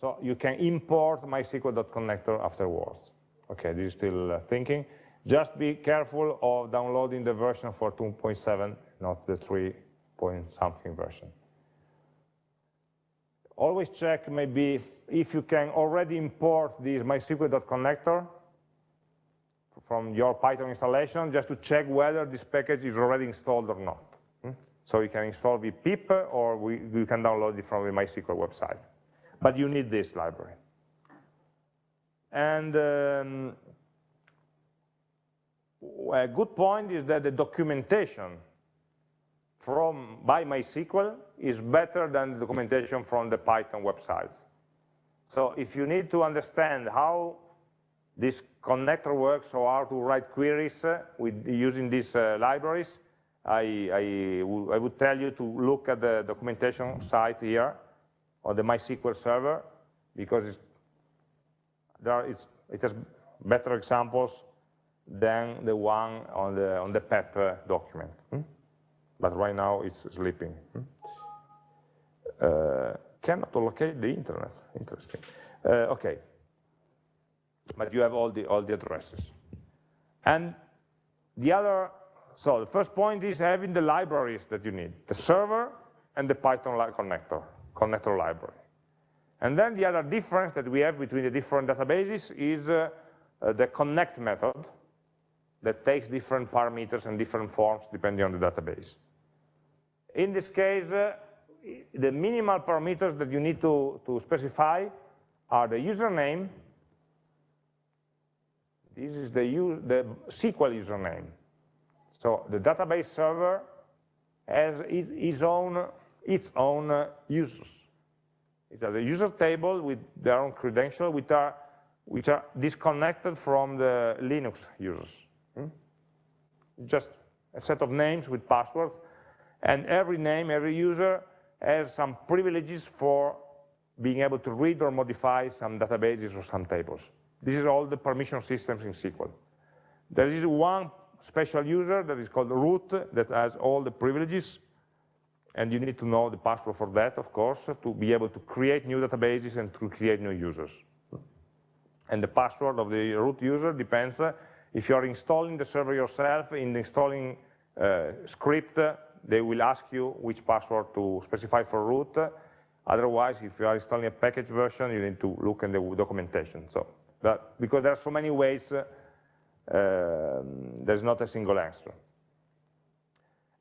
So you can import mysql.connector afterwards. Okay, this is still uh, thinking. Just be careful of downloading the version for 2.7, not the 3 point something version. Always check maybe if you can already import this mysql.connector from your Python installation, just to check whether this package is already installed or not. Hmm? So you can install pip, or we, you can download it from the MySQL website but you need this library. And um, a good point is that the documentation from by MySQL is better than the documentation from the Python websites. So if you need to understand how this connector works or how to write queries uh, with using these uh, libraries, I, I, would tell you to look at the documentation site here on the MySQL server because there is, it has better examples than the one on the on the PEP uh, document. Hmm? But right now it's sleeping. Hmm? Uh, cannot locate the internet. Interesting. Uh, okay, but you have all the all the addresses. And the other, so the first point is having the libraries that you need, the server and the Python connector connector library. And then the other difference that we have between the different databases is uh, uh, the connect method that takes different parameters and different forms depending on the database. In this case, uh, the minimal parameters that you need to, to specify are the username, this is the, the SQL username. So the database server has its, its own its own uh, users. It has a user table with their own credentials, which are, which are disconnected from the Linux users. Hmm? Just a set of names with passwords, and every name, every user has some privileges for being able to read or modify some databases or some tables. This is all the permission systems in SQL. There is one special user that is called root that has all the privileges and you need to know the password for that, of course, to be able to create new databases and to create new users. And the password of the root user depends, uh, if you're installing the server yourself, in the installing uh, script, they will ask you which password to specify for root. Otherwise, if you are installing a package version, you need to look in the documentation. So, but because there are so many ways, uh, there's not a single answer.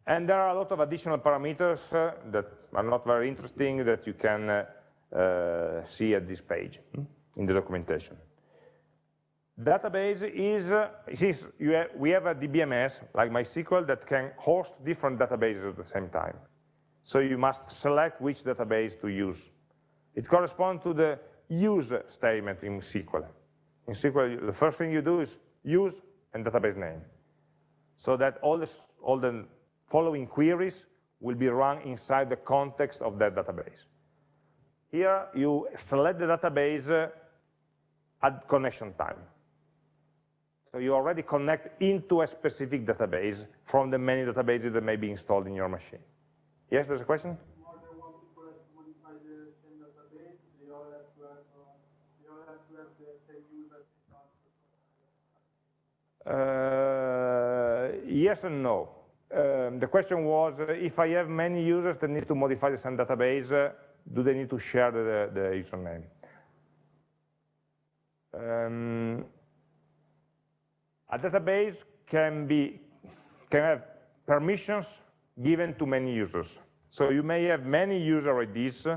And there are a lot of additional parameters uh, that are not very interesting that you can uh, uh, see at this page hmm, in the documentation. Database is, uh, have, we have a DBMS, like MySQL, that can host different databases at the same time. So you must select which database to use. It corresponds to the use statement in SQL. In SQL, the first thing you do is use and database name. So that all, this, all the following queries will be run inside the context of that database. Here, you select the database uh, at connection time. So you already connect into a specific database from the many databases that may be installed in your machine. Yes, there's a question? Uh, yes and no. Um, the question was, uh, if I have many users that need to modify the same database, uh, do they need to share the, the username? Um, a database can be can have permissions given to many users. So you may have many user IDs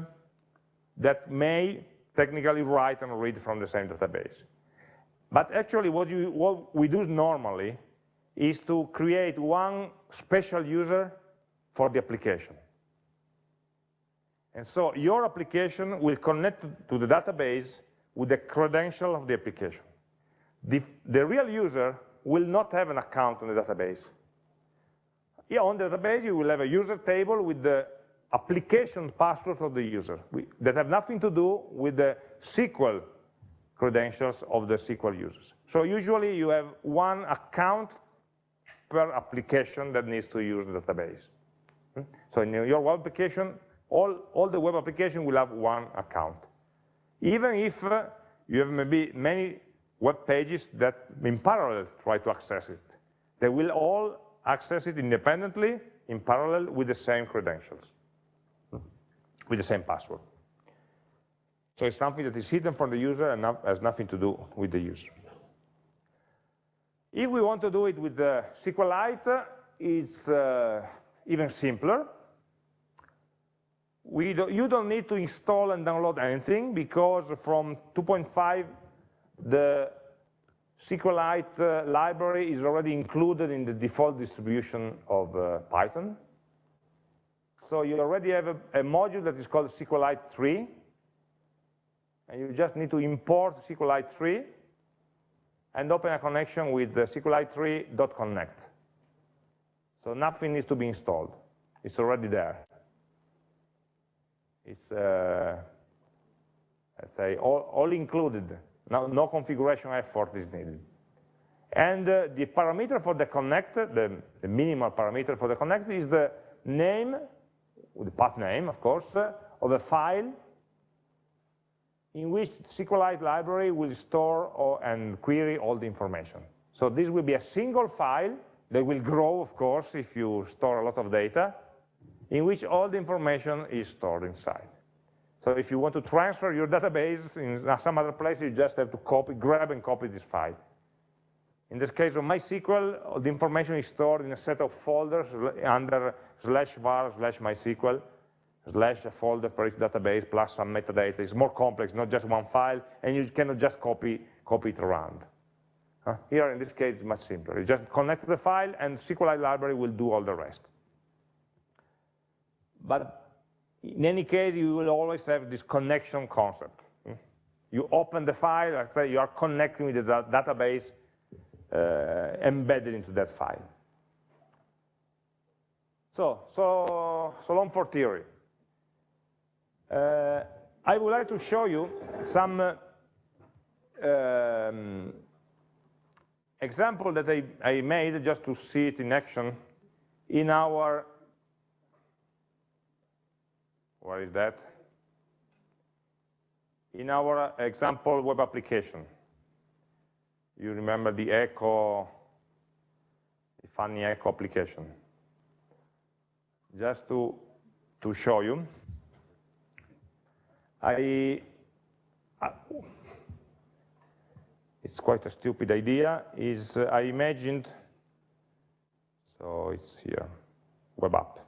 that may technically write and read from the same database. But actually what, you, what we do normally is to create one special user for the application. And so your application will connect to the database with the credential of the application. The, the real user will not have an account on the database. Here on the database, you will have a user table with the application passwords of the user that have nothing to do with the SQL credentials of the SQL users. So usually you have one account per application that needs to use the database. Hmm? So in your web application, all, all the web application will have one account. Even if uh, you have maybe many web pages that in parallel try to access it. They will all access it independently in parallel with the same credentials, with the same password. So it's something that is hidden from the user and has nothing to do with the user. If we want to do it with the SQLite, it's uh, even simpler. Do, you don't need to install and download anything because from 2.5 the SQLite uh, library is already included in the default distribution of uh, Python. So you already have a, a, module that is called SQLite 3, and you just need to import SQLite 3 and open a connection with the SQLite3.connect. So nothing needs to be installed. It's already there. It's, uh, let's say, all, all included no, no configuration effort is needed. And uh, the parameter for the connect, the, the, minimal parameter for the connect is the name, the path name, of course, uh, of a file in which SQLite library will store or, and query all the information. So this will be a single file that will grow, of course, if you store a lot of data, in which all the information is stored inside. So if you want to transfer your database in some other place, you just have to copy, grab and copy this file. In this case of MySQL, the information is stored in a set of folders under slash var slash MySQL, slash a folder each database plus some metadata. It's more complex, not just one file, and you cannot just copy, copy it around. Here, in this case, it's much simpler. You just connect the file, and SQLite library will do all the rest. But in any case, you will always have this connection concept. You open the file, you are connecting with the database uh, embedded into that file. So, so, so long for theory. Uh, I would like to show you some uh, um, example that I, I made just to see it in action in our where is that? In our example web application, you remember the echo, the funny echo application. Just to, to show you, I, it's quite a stupid idea, is I imagined, so it's here, web app.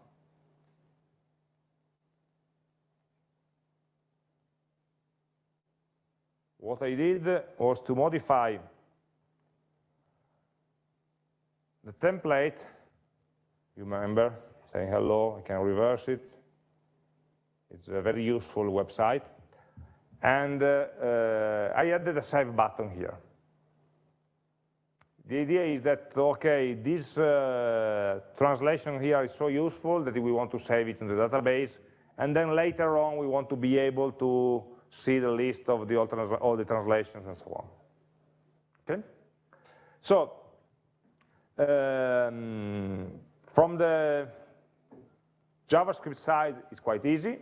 What I did was to modify the template, you remember, saying hello, I can reverse it. It's a very useful website. And uh, uh, I added a save button here. The idea is that, okay, this uh, translation here is so useful that we want to save it in the database, and then later on we want to be able to see the list of the all, the translations and so on. Okay? So, um, from the JavaScript side, it's quite easy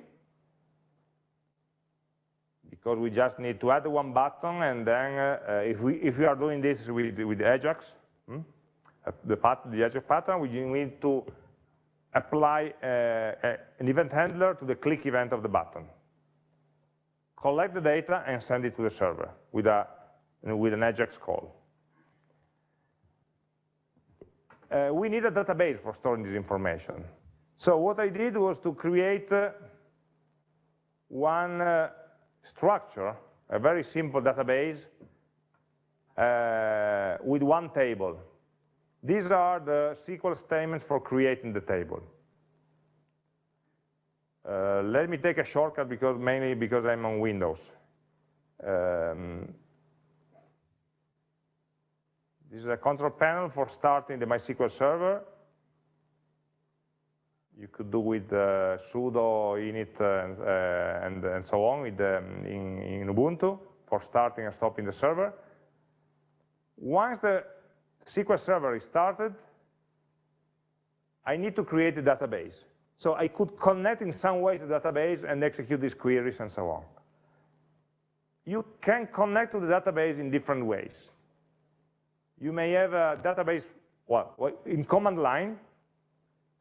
because we just need to add one button and then uh, if, we, if we are doing this with, with Ajax, hmm, uh, the, the Ajax pattern, we need to apply uh, an event handler to the click event of the button. Collect the data and send it to the server with, a, with an Ajax call. Uh, we need a database for storing this information. So what I did was to create uh, one uh, structure, a very simple database uh, with one table. These are the SQL statements for creating the table. Uh, let me take a shortcut because mainly because I'm on Windows. Um, this is a control panel for starting the MySQL server you could do with uh, sudo init and, uh, and, and, so on with, um, in, in, Ubuntu for starting and stopping the server. Once the SQL server is started, I need to create a database. So I could connect in some way to the database and execute these queries and so on. You can connect to the database in different ways. You may have a database well, in command line,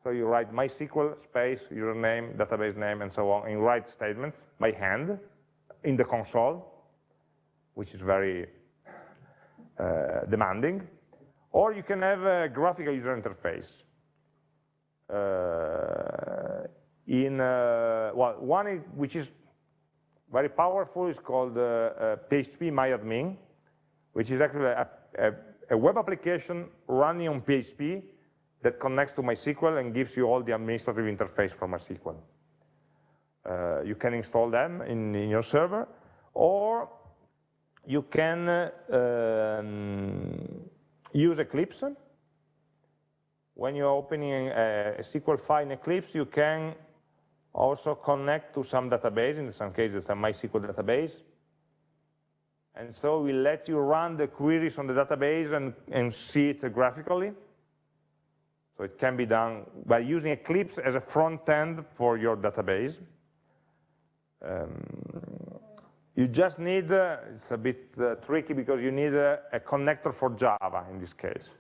so you write MySQL space, username, database name, and so on in write statements by hand in the console, which is very uh, demanding. Or you can have a graphical user interface. Uh, in uh, well, one which is very powerful is called PHP uh, uh, MyAdmin, which is actually a, a, a web application running on PHP that connects to MySQL and gives you all the administrative interface for MySQL. Uh, you can install them in, in, your server, or you can uh, um, use Eclipse. When you're opening a, a, SQL file in Eclipse, you can also connect to some database, in some cases a MySQL database, and so we let you run the queries on the database and, and see it graphically. So it can be done by using Eclipse as a front end for your database. Um, you just need, uh, it's a bit uh, tricky because you need a, a, connector for Java in this case.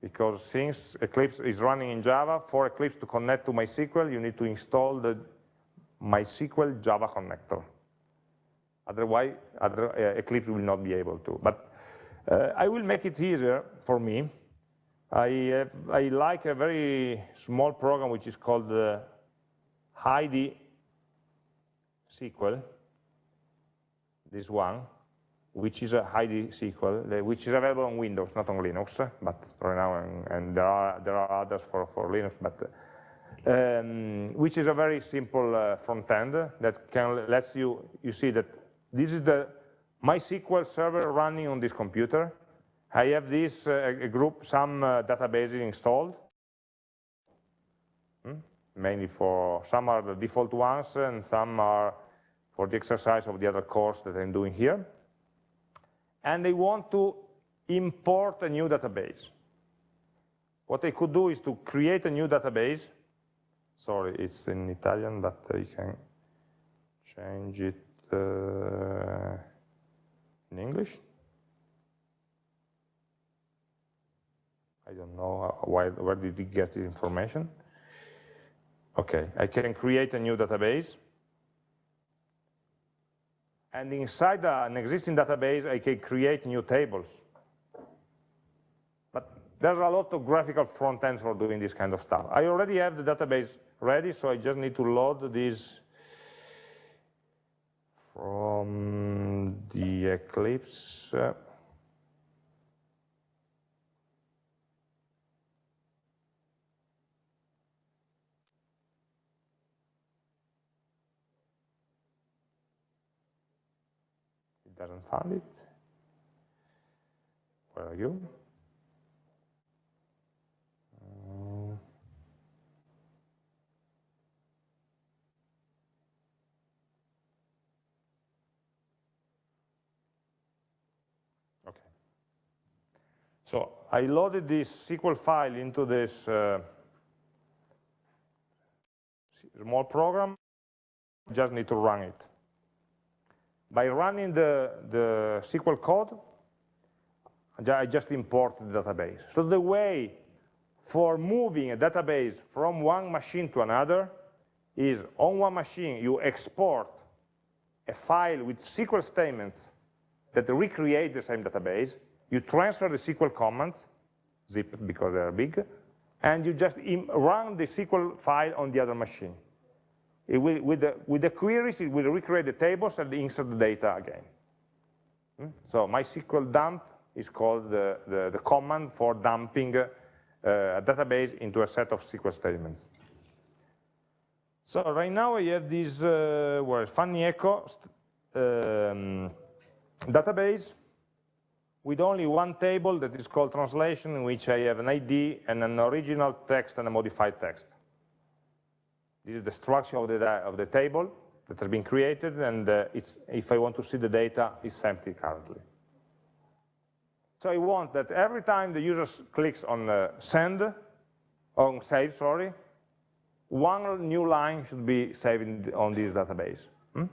Because since Eclipse is running in Java, for Eclipse to connect to MySQL, you need to install the MySQL Java connector. Otherwise, other, uh, Eclipse will not be able to. But uh, I will make it easier for me I, uh, I like a very small program which is called uh, Heidi SQL, this one, which is a Heidi SQL, which is available on Windows, not on Linux, but right now, and, and there are there are others for for Linux, but um, which is a very simple uh, front end that can lets you you see that this is the MySQL server running on this computer, I have this uh, group, some uh, databases installed, hmm? mainly for, some are the default ones and some are for the exercise of the other course that I'm doing here. And they want to import a new database. What they could do is to create a new database. Sorry, it's in Italian, but you can change it uh, in English. I don't know why, where did he get the information. Okay, I can create a new database. And inside an existing database, I can create new tables. But there's a lot of graphical front ends for doing this kind of stuff. I already have the database ready, so I just need to load this from the Eclipse. Doesn't find it. Where are you? Uh, okay. So I loaded this SQL file into this uh, small program, just need to run it by running the, the SQL code, I just import the database. So the way for moving a database from one machine to another is on one machine, you export a file with SQL statements that recreate the same database. You transfer the SQL commands, zipped because they are big, and you just run the SQL file on the other machine. Will, with, the, with the queries, it will recreate the tables and insert the data again. Hmm? So MySQL dump is called the, the, the command for dumping uh, a database into a set of SQL statements. So right now I have this uh, well, FunnyEcho um, database with only one table that is called translation, in which I have an ID and an original text and a modified text. This is the structure of the, of the table that has been created, and uh, if I want to see the data, it's empty currently. So I want that every time the user clicks on uh, send, on save, sorry, one new line should be saved on this database. Hmm?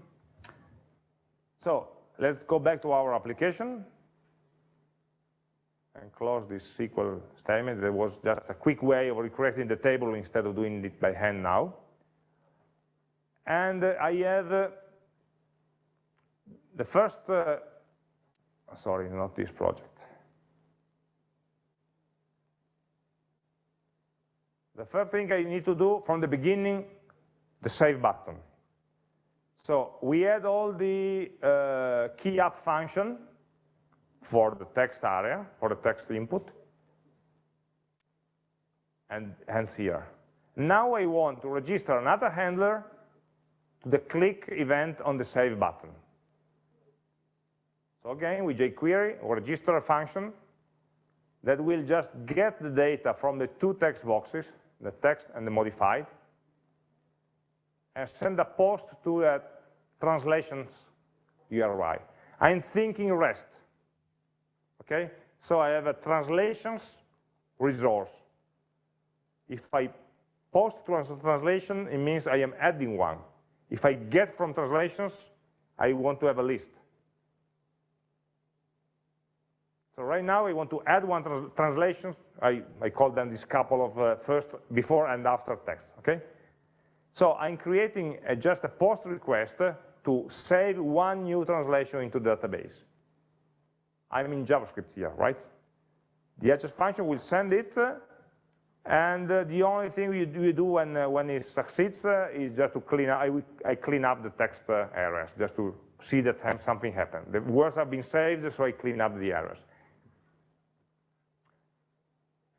So let's go back to our application and close this SQL statement. There was just a quick way of recreating the table instead of doing it by hand now and I have uh, the first, uh, sorry, not this project. The first thing I need to do from the beginning, the save button. So we had all the uh, key up function for the text area, for the text input, and hence here. Now I want to register another handler the click event on the save button. So again, with jQuery, or register a function that will just get the data from the two text boxes, the text and the modified, and send a post to a translations URI. I'm thinking REST, okay? So I have a translations resource. If I post to translation, it means I am adding one. If I get from translations, I want to have a list. So right now I want to add one trans translation. I, I call them this couple of uh, first, before and after text, okay? So I'm creating a, just a post request to save one new translation into the database. I'm in JavaScript here, right? The HS function will send it and uh, the only thing we do, we do when, uh, when it succeeds uh, is just to clean up, I, I clean up the text uh, errors, just to see that something happened. The words have been saved, so I clean up the errors.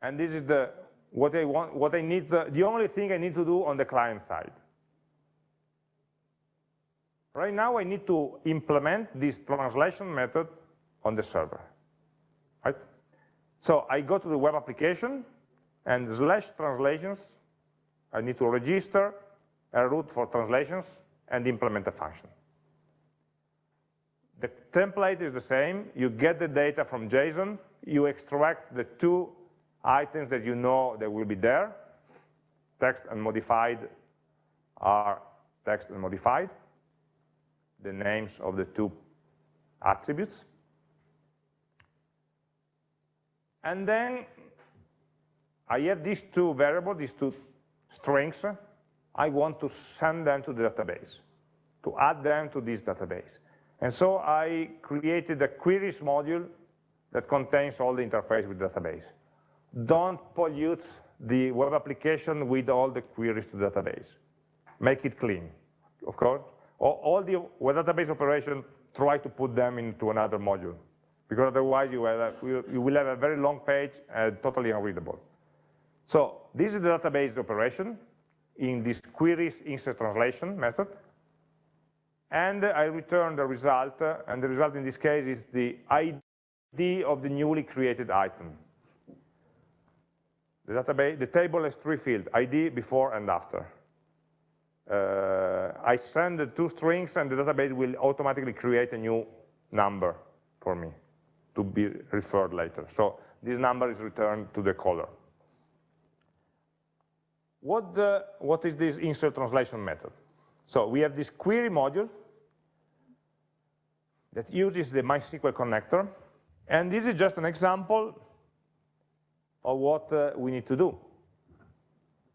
And this is the, what I want, what I need, the, the only thing I need to do on the client side. Right now I need to implement this translation method on the server, right? So I go to the web application, and slash translations, I need to register a route for translations and implement a function. The template is the same. You get the data from JSON. You extract the two items that you know that will be there. Text and modified are text and modified, the names of the two attributes. And then I have these two variables, these two strings, I want to send them to the database, to add them to this database. And so I created a queries module that contains all the interface with the database. Don't pollute the web application with all the queries to the database. Make it clean, of course. All the web database operations, try to put them into another module, because otherwise you will have, you will have a very long page and totally unreadable. So this is the database operation in this queries insert translation method. And I return the result, and the result in this case is the ID of the newly created item. The database, the table has three fields, ID, before, and after. Uh, I send the two strings, and the database will automatically create a new number for me to be referred later. So this number is returned to the caller. What, the, what is this insert translation method? So we have this query module that uses the MySQL connector, and this is just an example of what uh, we need to do.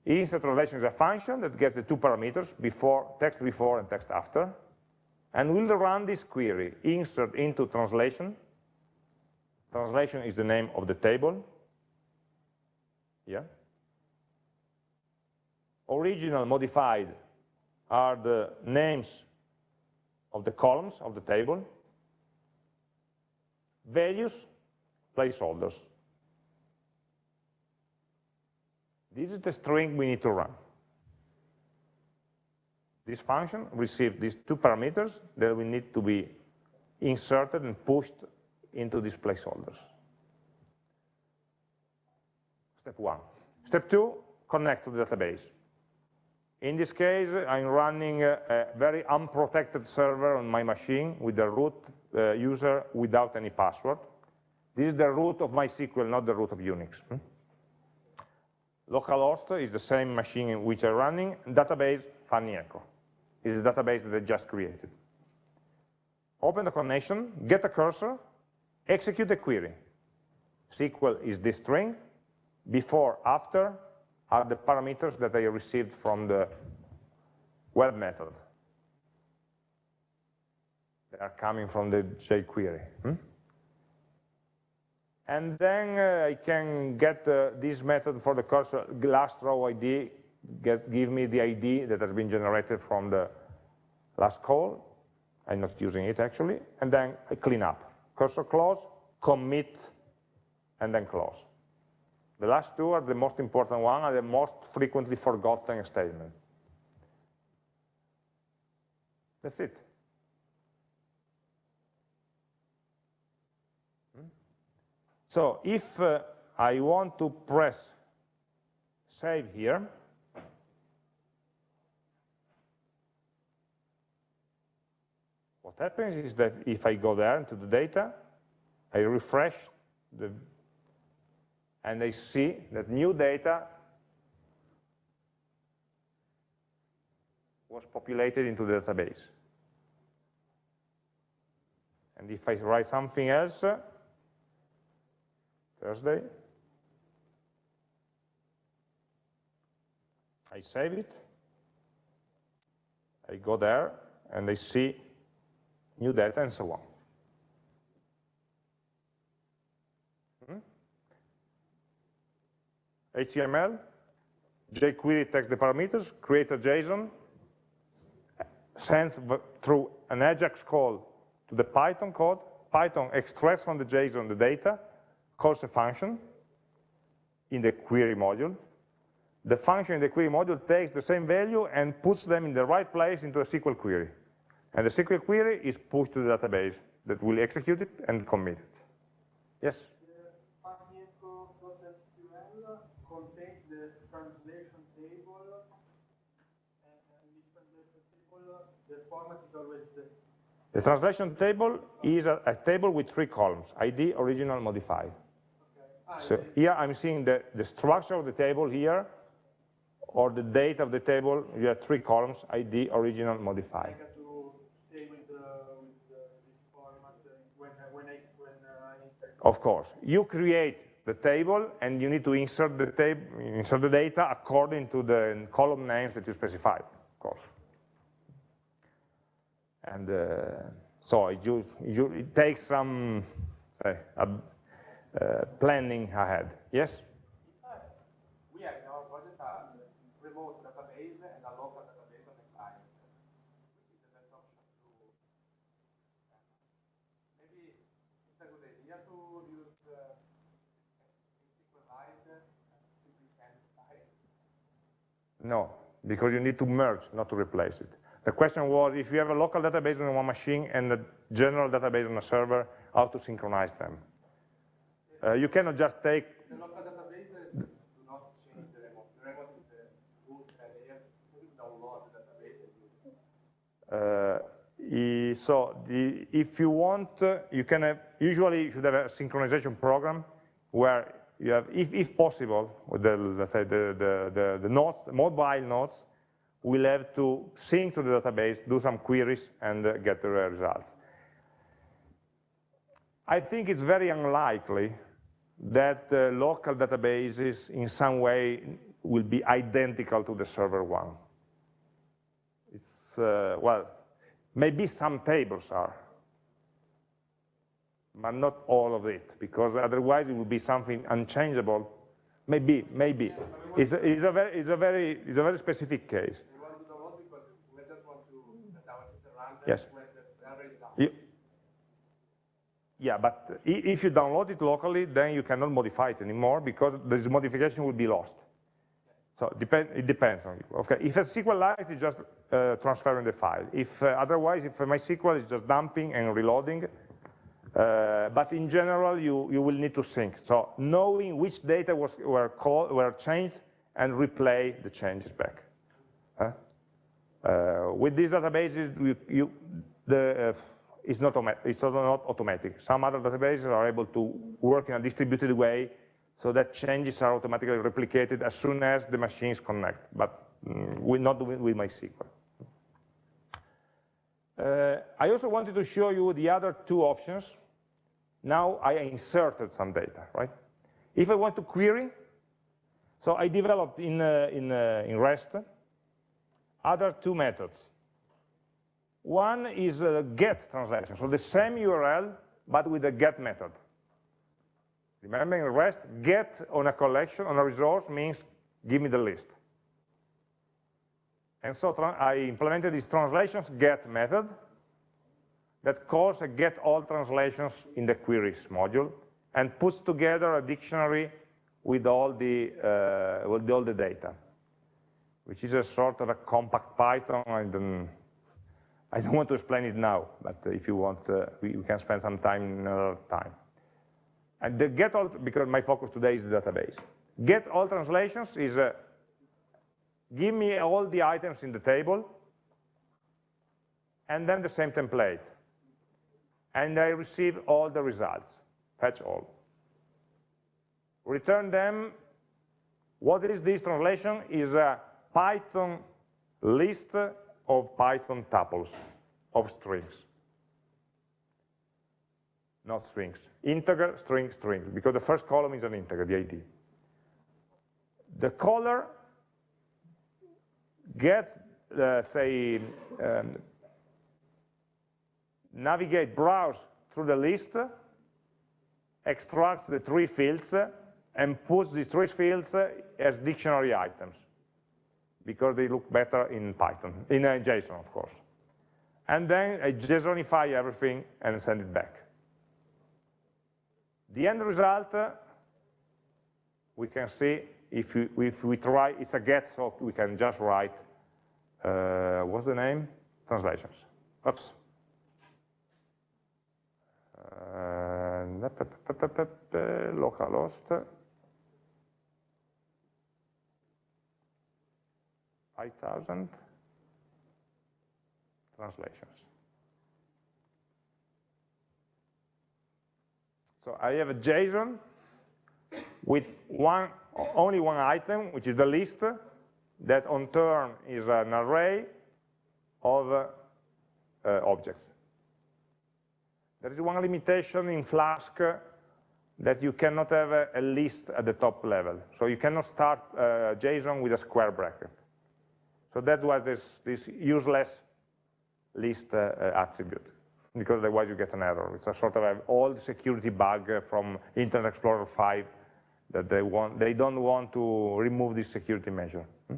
Insert translation is a function that gets the two parameters, before, text before and text after, and we'll run this query, insert into translation. Translation is the name of the table. Yeah. Original, modified are the names of the columns of the table. Values, placeholders. This is the string we need to run. This function receives these two parameters that we need to be inserted and pushed into these placeholders. Step one. Step two, connect to the database. In this case, I'm running a, a very unprotected server on my machine with the root uh, user without any password. This is the root of MySQL, not the root of Unix. Hmm? Localhost is the same machine in which I'm running. Database, FunnyEcho, is the database that I just created. Open the connection, get a cursor, execute the query. SQL is this string, before, after are the parameters that I received from the web method. They are coming from the jQuery. Hmm? And then uh, I can get uh, this method for the cursor last row ID, get, give me the ID that has been generated from the last call. I'm not using it actually. And then I clean up. Cursor close, commit, and then close. The last two are the most important one, and the most frequently forgotten statements. That's it. So if uh, I want to press save here, what happens is that if I go there into the data, I refresh the, and I see that new data was populated into the database. And if I write something else, Thursday. I save it. I go there and I see new data and so on. HTML, jQuery takes the parameters, creates a JSON, sends through an AJAX call to the Python code, Python extracts from the JSON the data, calls a function in the query module. The function in the query module takes the same value and puts them in the right place into a SQL query. And the SQL query is pushed to the database that will execute it and commit it. Yes? contains the translation table, and this translation table, the format is always the the translation table is a, a, table with three columns, ID, original, modified. So here I'm seeing the, the structure of the table here, or the date of the table, you have three columns, ID, original, modified. Of course, you create the table and you need to insert the table, insert the data according to the column names that you specified, of course. And uh, So it, you, you, it takes some say, uh, planning ahead. Yes? We have in our project a remote database and a local database on the client. Which is the best option to maybe it's a good idea to use uh, SQLite file. No, because you need to merge, not to replace it. The question was, if you have a local database on one machine and a general database on a server, how to synchronize them. Uh, you cannot just take... The local database do not change the remote. The remote is the root so you download the database. Uh, so the, if you want, uh, you can have, usually you should have a synchronization program where you have, if, if possible, with the, let's say the, the, the, the nodes, mobile nodes, will have to sync to the database, do some queries, and uh, get the results. I think it's very unlikely that uh, local databases in some way will be identical to the server one. It's, uh, well, maybe some tables are, but not all of it, because otherwise it would be something unchangeable. Maybe, maybe. It's a, it's a, very, it's a, very, it's a very specific case. We want to download because we just want to that our system runs Yes. You- yeah, but if you download it locally, then you cannot modify it anymore because this modification will be lost. So depend, it depends on you. Okay, if a SQLite is just uh, transferring the file. If uh, otherwise, if MySQL is just dumping and reloading, uh, but in general, you, you will need to sync. So knowing which data was, were, called, were changed and replay the changes back. Huh? Uh, with these databases, you, you, the, uh, it's, not it's not automatic. Some other databases are able to work in a distributed way so that changes are automatically replicated as soon as the machines connect, but mm, we're not doing it with MySQL. Uh, I also wanted to show you the other two options. Now I inserted some data, right? If I want to query, so I developed in, uh, in, uh, in REST other two methods. One is a get translation, so the same URL, but with a get method. Remember in REST, get on a collection, on a resource means give me the list. And so I implemented this translations get method that calls a get all translations in the queries module and puts together a dictionary with all the, uh, with all the data, which is a sort of a compact Python. I don't, I don't want to explain it now, but if you want, uh, we, we, can spend some time another time. And the get all, because my focus today is the database. Get all translations is uh, give me all the items in the table, and then the same template. And I receive all the results, fetch all. Return them, what is this translation? Is a Python list of Python tuples of strings. Not strings, integer, string, string, because the first column is an integer, the ID. The caller gets, uh, say, um, navigate, browse through the list, extracts the three fields, and puts these three fields as dictionary items, because they look better in Python, in uh, JSON, of course. And then I JSONify everything and send it back. The end result, uh, we can see if we, if we try, it's a get, so we can just write, uh, what's the name? Translations. Oops. Uh. 5000 translations. So I have a JSON with one, only one item, which is the list, that on turn is an array of uh, objects. There is one limitation in Flask that you cannot have a, a, list at the top level. So you cannot start uh, JSON with a square bracket. So that was this, this useless list uh, attribute. because otherwise you get an error. It's a sort of an old security bug from Internet Explorer 5 that they, want, they don't want to remove this security measure. Hmm?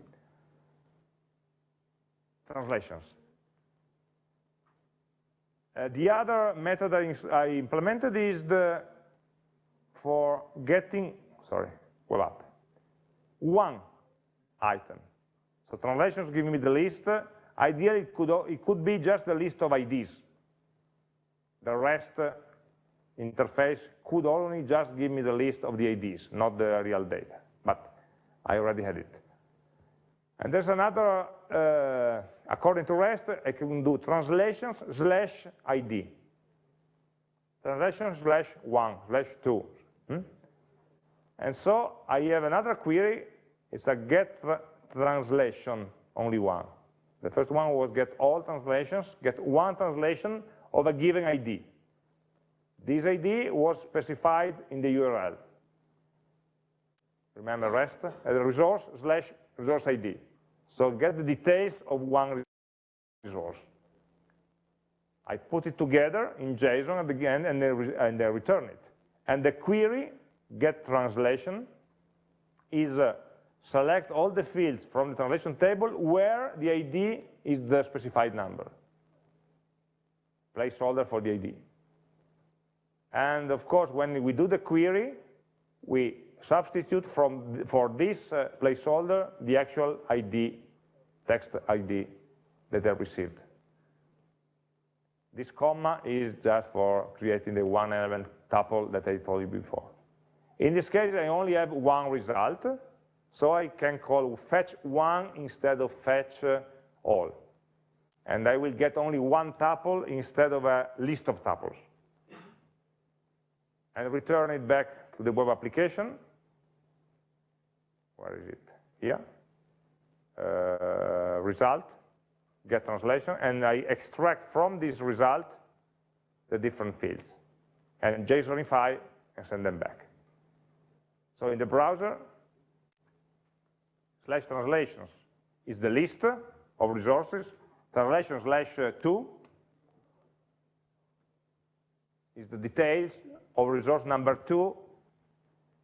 Translations. Uh, the other method I, implemented is the for getting, sorry, web app, one item. So translations give me the list. Ideally, it could, it could be just the list of IDs. The rest uh, interface could only just give me the list of the IDs, not the real data. But I already had it. And there's another, uh, according to REST, I can do translations slash ID. Translation slash one, slash two. Hmm? And so I have another query, it's a get tra translation, only one. The first one was get all translations, get one translation of a given ID. This ID was specified in the URL. Remember REST as a resource slash resource ID. So get the details of one resource. I put it together in JSON at the end and then, and then return it. And the query, get translation, is uh, select all the fields from the translation table where the ID is the specified number. Placeholder for the ID. And of course, when we do the query, we substitute from for this uh, placeholder the actual ID, text ID that I received. This comma is just for creating the one element tuple that I told you before. In this case, I only have one result, so I can call fetch one instead of fetch uh, all. And I will get only one tuple instead of a list of tuples and return it back to the web application. Where is it? Here. Uh, result, get translation, and I extract from this result the different fields, and JSONify and send them back. So in the browser, slash translations is the list of resources, translation slash uh, 2 is the details of resource number two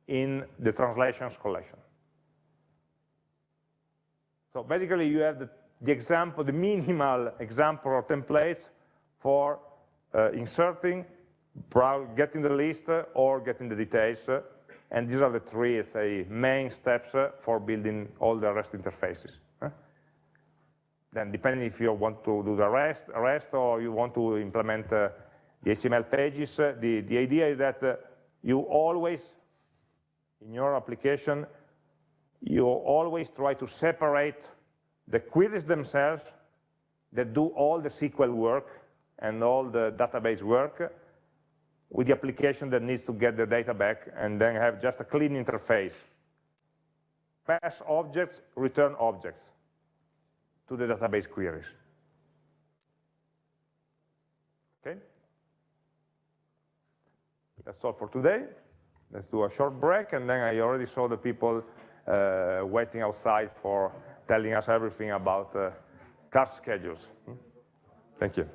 in the translations collection. So basically you have the, the example, the minimal example or templates for uh, inserting, getting the list, uh, or getting the details. And these are the three, say, main steps uh, for building all the REST interfaces. Then depending if you want to do the REST, REST or you want to implement uh, the HTML pages, uh, the, the idea is that you always, in your application, you always try to separate the queries themselves that do all the SQL work and all the database work with the application that needs to get the data back and then have just a clean interface. Pass objects, return objects to the database queries. Okay? That's all for today. Let's do a short break, and then I already saw the people uh, waiting outside for telling us everything about uh, car schedules. Hmm? Thank you.